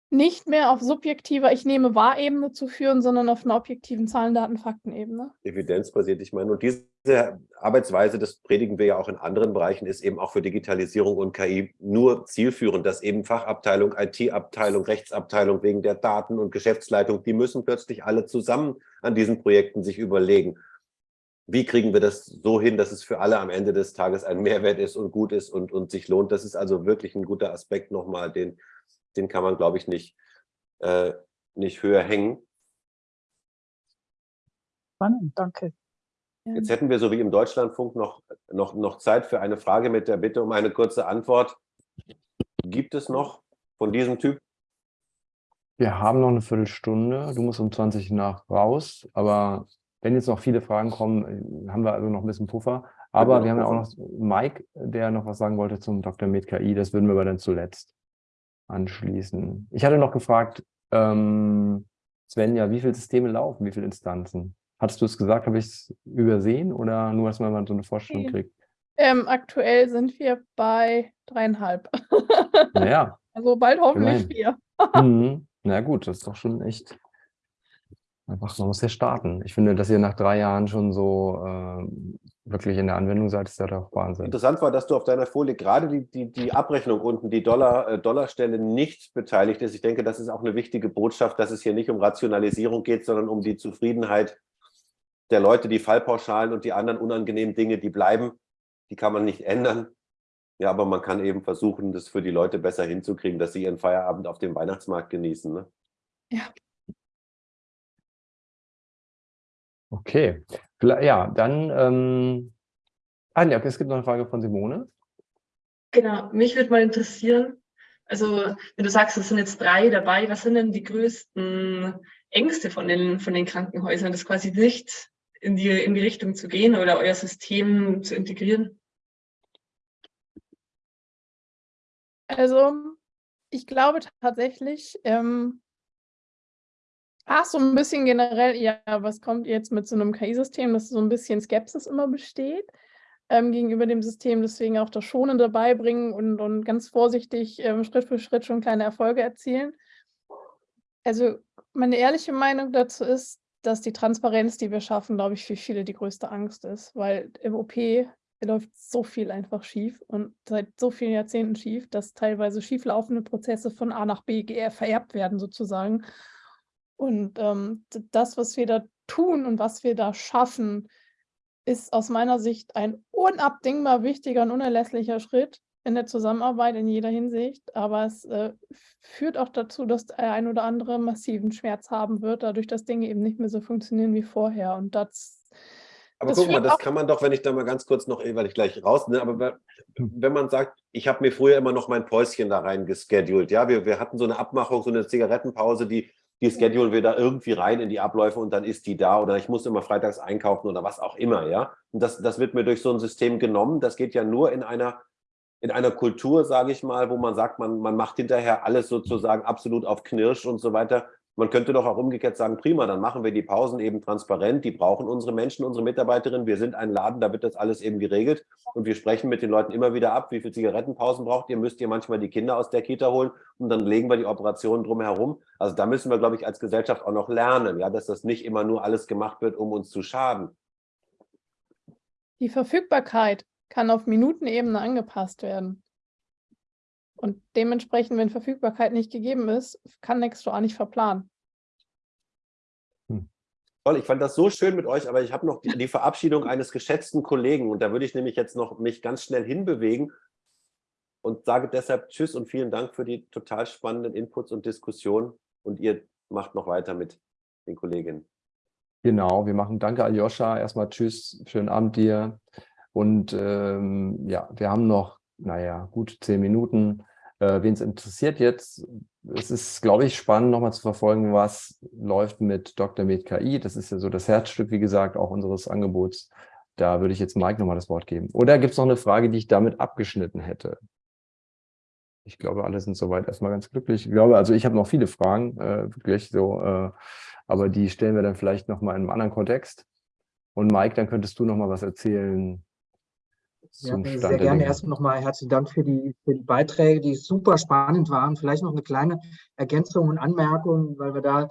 Speaker 1: nicht mehr auf subjektiver Ich nehme wahr-Ebene zu führen, sondern auf einer objektiven Zahlen, Daten, Fakten-Ebene.
Speaker 3: Evidenzbasiert, ich meine, und diese Arbeitsweise, das predigen wir ja auch in anderen Bereichen, ist eben auch für Digitalisierung und KI nur zielführend, dass eben Fachabteilung, IT-Abteilung, Rechtsabteilung wegen der Daten und Geschäftsleitung, die müssen plötzlich alle zusammen an diesen Projekten sich überlegen, wie kriegen wir das so hin, dass es für alle am Ende des Tages ein Mehrwert ist und gut ist und, und sich lohnt. Das ist also wirklich ein guter Aspekt nochmal, den, den kann man, glaube ich, nicht, äh, nicht höher hängen.
Speaker 7: Spannend, danke.
Speaker 3: Jetzt hätten wir so wie im Deutschlandfunk noch, noch, noch Zeit für eine Frage mit der Bitte um eine kurze Antwort. Gibt es noch von diesem Typ?
Speaker 2: Wir haben noch eine Viertelstunde. Du musst um 20 nach raus, aber wenn jetzt noch viele Fragen kommen, haben wir also noch ein bisschen Puffer. Aber wir haben ja auch noch Mike, der noch was sagen wollte zum Dr. Med KI. Das würden wir aber dann zuletzt anschließen. Ich hatte noch gefragt, ähm, Svenja, wie viele Systeme laufen, wie viele Instanzen? Hattest du es gesagt, habe ich es übersehen oder nur, dass man mal so eine Vorstellung kriegt?
Speaker 1: Ähm, aktuell sind wir bei dreieinhalb. (laughs)
Speaker 2: Naja.
Speaker 1: Also bald hoffentlich vier. (laughs)
Speaker 2: mhm. Na gut, das ist doch schon echt einfach, man muss ja starten. Ich finde, dass ihr nach drei Jahren schon so äh, wirklich in der Anwendung seid, ist ja doch Wahnsinn.
Speaker 3: Interessant war, dass du auf deiner Folie gerade die, die, die Abrechnung unten, die Dollar, äh, Dollarstelle nicht beteiligt ist. Ich denke, das ist auch eine wichtige Botschaft, dass es hier nicht um Rationalisierung geht, sondern um die Zufriedenheit der Leute, die Fallpauschalen und die anderen unangenehmen Dinge, die bleiben, die kann man nicht ändern. Ja, aber man kann eben versuchen, das für die Leute besser hinzukriegen, dass sie ihren Feierabend auf dem Weihnachtsmarkt genießen. Ne?
Speaker 1: Ja.
Speaker 2: Okay, ja, dann, ähm, ah, ja, es gibt noch eine Frage von Simone.
Speaker 5: Genau, mich würde mal interessieren, also wenn du sagst, es sind jetzt drei dabei, was sind denn die größten Ängste von den, von den Krankenhäusern, das quasi nicht in die, in die Richtung zu gehen oder euer System zu integrieren?
Speaker 1: Also ich glaube tatsächlich, ähm, Ach, so ein bisschen generell, ja, was kommt jetzt mit so einem KI-System, dass so ein bisschen Skepsis immer besteht, ähm, gegenüber dem System, deswegen auch das Schonende beibringen und und ganz vorsichtig, ähm, Schritt für Schritt schon kleine Erfolge erzielen. Also, meine ehrliche Meinung dazu ist, dass die Transparenz, die wir schaffen, glaube ich, für viele die größte Angst ist, weil im OP läuft so viel einfach schief und seit so vielen Jahrzehnten schief, dass teilweise schieflaufende Prozesse von A nach B vererbt werden sozusagen. Und ähm, das, was wir da tun und was wir da schaffen, ist aus meiner Sicht ein unabdingbar wichtiger und unerlässlicher Schritt in der Zusammenarbeit in jeder Hinsicht. Aber es äh, führt auch dazu, dass der ein oder andere massiven Schmerz haben wird, dadurch, dass Dinge eben nicht mehr so funktionieren wie vorher. Und das
Speaker 3: aber das guck mal, das kann man doch, wenn ich da mal ganz kurz noch, weil ich gleich raus, ne, aber wenn man sagt, ich habe mir früher immer noch mein Päuschen da rein geschedult, ja, wir, wir hatten so eine Abmachung, so eine Zigarettenpause, die die schedulen wir da irgendwie rein in die Abläufe und dann ist die da oder ich muss immer freitags einkaufen oder was auch immer, ja. Und das, das wird mir durch so ein System genommen. Das geht ja nur in einer, in einer Kultur, sage ich mal, wo man sagt, man, man macht hinterher alles sozusagen absolut auf Knirsch und so weiter. Man könnte doch auch umgekehrt sagen, prima, dann machen wir die Pausen eben transparent. Die brauchen unsere Menschen, unsere Mitarbeiterinnen. Wir sind ein Laden, da wird das alles eben geregelt. Und wir sprechen mit den Leuten immer wieder ab, wie viele Zigarettenpausen braucht ihr, müsst ihr manchmal die Kinder aus der Kita holen und dann legen wir die Operationen drumherum. Also da müssen wir, glaube ich, als Gesellschaft auch noch lernen, ja, dass das nicht immer nur alles gemacht wird, um uns zu schaden.
Speaker 1: Die Verfügbarkeit kann auf Minutenebene angepasst werden. Und dementsprechend, wenn Verfügbarkeit nicht gegeben ist, kann Nextdoor nicht verplanen.
Speaker 3: Hm. Toll, ich fand das so schön mit euch, aber ich habe noch die, die, Verabschiedung eines geschätzten Kollegen und da würde ich nämlich jetzt noch mich ganz schnell hinbewegen und sage deshalb Tschüss und vielen Dank für die total spannenden Inputs und Diskussionen und ihr macht noch weiter mit den Kolleginnen.
Speaker 2: Genau, wir machen Danke Aljoscha, erstmal Tschüss, schönen Abend dir und ähm, ja, wir haben noch, naja, gut zehn Minuten Äh, Wen es interessiert jetzt, es ist, glaube ich, spannend, nochmal zu verfolgen, was läuft mit Dr. Med KI. Das ist ja so das Herzstück, wie gesagt, auch unseres Angebots. Da würde ich jetzt Mike nochmal das Wort geben. Oder gibt es noch eine Frage, die ich damit abgeschnitten hätte? Ich glaube, alle sind soweit erstmal ganz glücklich. Ich glaube, also ich habe noch viele Fragen, äh, wirklich so, äh, aber die stellen wir dann vielleicht nochmal in einem anderen Kontext. Und Mike, dann könntest du nochmal was erzählen,
Speaker 6: zum ja, Sehr gerne erst nochmal herzlichen Dank für die, für die Beiträge, die super spannend waren. Vielleicht noch eine kleine Ergänzung und Anmerkung, weil wir da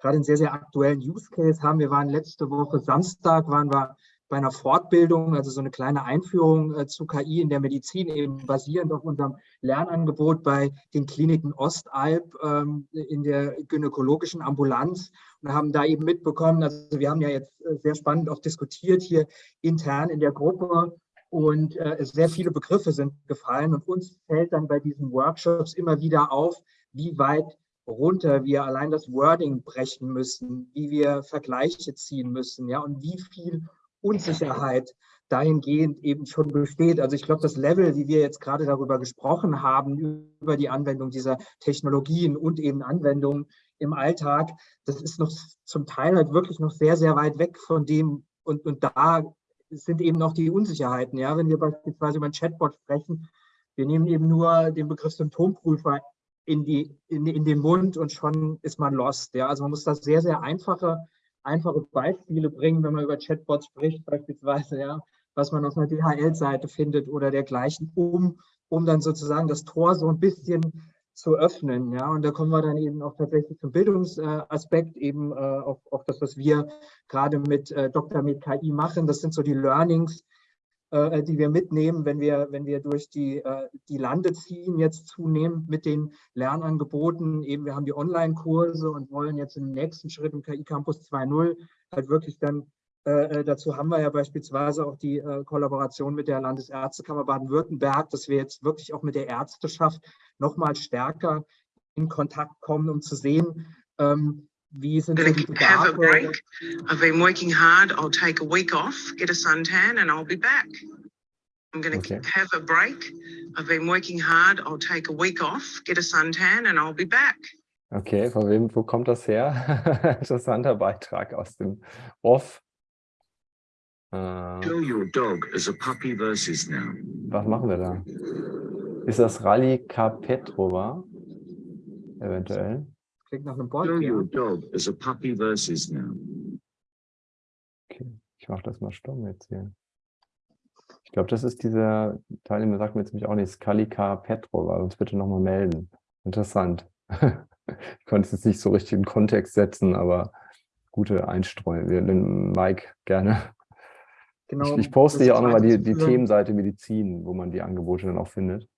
Speaker 6: gerade einen sehr, sehr aktuellen Use Case haben. Wir waren letzte Woche Samstag, waren wir bei einer Fortbildung, also so eine kleine Einführung äh, zu KI in der Medizin, eben basierend auf unserem Lernangebot bei den Kliniken Ostalb ähm, in der gynäkologischen Ambulanz und haben da eben mitbekommen, also wir haben ja jetzt äh, sehr spannend auch diskutiert hier intern in der Gruppe, und äh, sehr viele Begriffe sind gefallen und uns fällt dann bei diesen Workshops immer wieder auf, wie weit runter wir allein das Wording brechen müssen, wie wir Vergleiche ziehen müssen, ja, und wie viel Unsicherheit dahingehend eben schon besteht. Also ich glaube, das Level, wie wir jetzt gerade darüber gesprochen haben, über die Anwendung dieser Technologien und eben Anwendungen im Alltag, das ist noch zum Teil halt wirklich noch sehr, sehr weit weg von dem, und, und da sind eben noch die Unsicherheiten. Ja? Wenn wir beispielsweise über ein Chatbot sprechen, wir nehmen eben nur den Begriff Symptomprüfer in, die, in, in den Mund und schon ist man lost. Ja? Also man muss da sehr, sehr einfache, einfache Beispiele bringen, wenn man über Chatbots spricht, beispielsweise, ja, was man auf einer DHL-Seite findet oder dergleichen, um, um dann sozusagen das Tor so ein bisschen zu öffnen. Ja, und da kommen wir dann eben auch tatsächlich zum Bildungsaspekt, eben äh, auf, auf das, was wir gerade mit äh, Dr. mit KI machen. Das sind so die Learnings, äh, die wir mitnehmen, wenn wir, wenn wir durch die, äh, die Lande ziehen, jetzt zunehmend mit den Lernangeboten. Eben, wir haben die Online-Kurse und wollen jetzt im nächsten Schritt im KI Campus 2.0 halt wirklich dann äh, äh, dazu haben wir ja beispielsweise auch die äh, Kollaboration mit der Landesärztekammer Baden-Württemberg, dass wir jetzt wirklich auch mit der Ärzteschaft noch mal stärker in Kontakt kommen, um zu sehen, ähm, wie sind die Bedarfe. Have a break. I've been working hard. I'll take a week off, get a suntan and I'll be back. I'm going to okay. have a break. I've been working hard. I'll take a week off, get a suntan and I'll be back.
Speaker 2: Okay, von wem, wo kommt das her? (laughs) Interessanter Beitrag aus dem Off. Show your dog as a puppy versus now. Was machen wir da? Ist das Rally Petrova? Eventuell.
Speaker 6: Klingt nach einem Board. Show your dog as a
Speaker 2: puppy versus now. Okay, ich mache das mal stumm jetzt hier. Ich glaube, das ist dieser Teilnehmer, sagt mir jetzt nämlich auch nicht, Skalika Petrova. Uns bitte nochmal melden. Interessant. (laughs) ich konnte es jetzt nicht so richtig in Kontext setzen, aber gute Einstreuung. Mike, gerne. Genau, ich, ich poste hier auch nochmal die, die Themenseite Medizin, wo man die Angebote dann auch findet.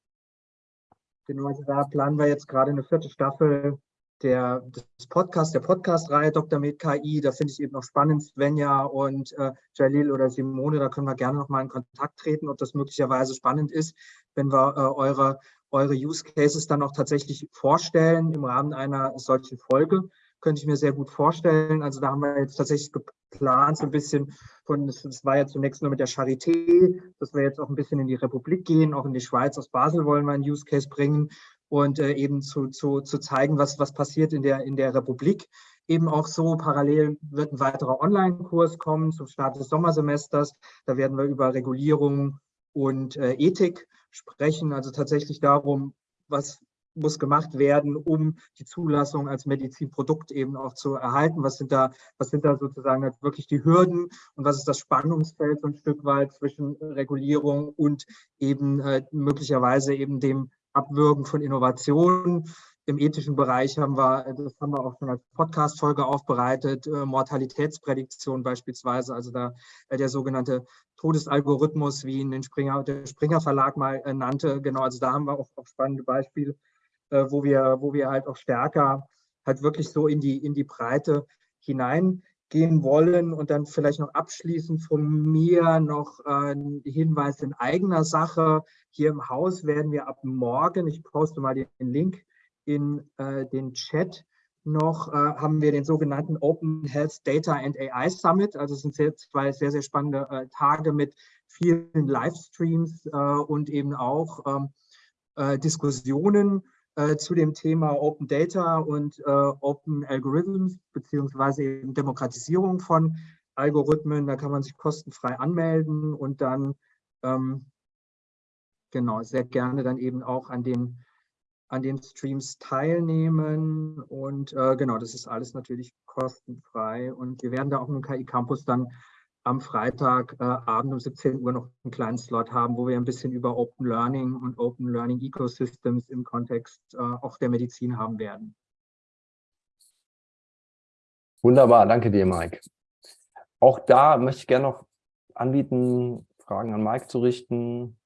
Speaker 6: Genau, also da planen wir jetzt gerade eine vierte Staffel der, des Podcast, der Podcast-Reihe Dr. Med KI. Da finde ich eben noch spannend, Svenja und äh, Jalil oder Simone, da können wir gerne noch mal in Kontakt treten, ob das möglicherweise spannend ist, wenn wir äh, eure, eure Use Cases dann auch tatsächlich vorstellen im Rahmen einer solchen Folge könnte ich mir sehr gut vorstellen. Also da haben wir jetzt tatsächlich geplant, so ein bisschen von, das war ja zunächst nur mit der Charité, dass wir jetzt auch ein bisschen in die Republik gehen, auch in die Schweiz, aus Basel wollen wir einen Use Case bringen und äh, eben zu, zu, zu zeigen, was, was passiert in der, in der Republik. Eben auch so parallel wird ein weiterer Online-Kurs kommen zum Start des Sommersemesters. Da werden wir über Regulierung und äh, Ethik sprechen, also tatsächlich darum, was, muss gemacht werden, um die Zulassung als Medizinprodukt eben auch zu erhalten? Was sind da, was sind da sozusagen wirklich die Hürden und was ist das Spannungsfeld so ein Stück weit zwischen Regulierung und eben äh, möglicherweise eben dem Abwürgen von Innovationen? Im ethischen Bereich haben wir, das haben wir auch schon als Podcast-Folge aufbereitet, äh, Mortalitätsprädiktion beispielsweise, also da äh, der sogenannte Todesalgorithmus, wie ihn den Springer, der Springer Verlag mal äh, nannte. Genau, also da haben wir auch, auch spannende Beispiele äh, wo, wir, wo wir halt auch stärker halt wirklich so in die, in die Breite hineingehen wollen. Und dann vielleicht noch abschließend von mir noch äh, ein Hinweis in eigener Sache. Hier im Haus werden wir ab morgen, ich poste mal den Link in äh, den Chat, noch äh, haben wir den sogenannten Open Health Data and AI Summit. Also es sind sehr, zwei sehr, sehr spannende äh, Tage mit vielen Livestreams äh, und eben auch ähm, äh, Diskussionen äh, zu dem Thema Open Data und äh, Open Algorithms beziehungsweise eben Demokratisierung von Algorithmen. Da kann man sich kostenfrei anmelden und dann ähm, genau sehr gerne dann eben auch an den an den Streams teilnehmen und äh, genau, das ist alles natürlich kostenfrei und wir werden da auch im KI Campus dann am Freitagabend äh, um 17 Uhr noch einen kleinen Slot haben, wo wir ein bisschen über Open Learning und Open Learning Ecosystems im Kontext äh, auch der Medizin haben werden.
Speaker 2: Wunderbar, danke dir, Mike. Auch da möchte ich gerne noch anbieten, Fragen an Mike zu richten,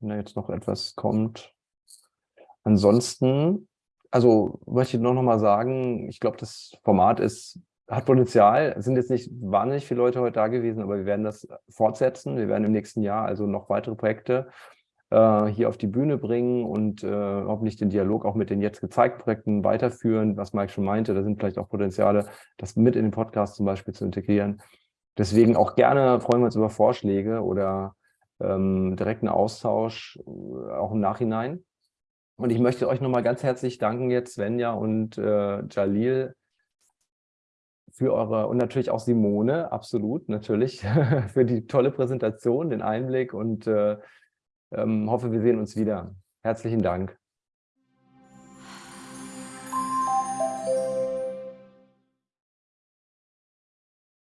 Speaker 2: wenn da jetzt noch etwas kommt. Ansonsten, also möchte ich noch, noch mal sagen, ich glaube, das Format ist hat Potenzial. Es sind jetzt nicht wahnsinnig viele Leute heute da gewesen, aber wir werden das fortsetzen. Wir werden im nächsten Jahr also noch weitere Projekte äh, hier auf die Bühne bringen und äh, hoffentlich den Dialog auch mit den jetzt gezeigten Projekten weiterführen, was Mike schon meinte. Da sind vielleicht auch Potenziale, das mit in den Podcast zum Beispiel zu integrieren. Deswegen auch gerne freuen wir uns über Vorschläge oder ähm, direkten Austausch, äh, auch im Nachhinein. Und ich möchte euch nochmal ganz herzlich danken jetzt, Svenja und äh, Jalil, für eure und natürlich auch Simone, absolut, natürlich, (laughs) für die tolle Präsentation, den Einblick und äh, ähm, hoffe, wir sehen uns wieder. Herzlichen Dank.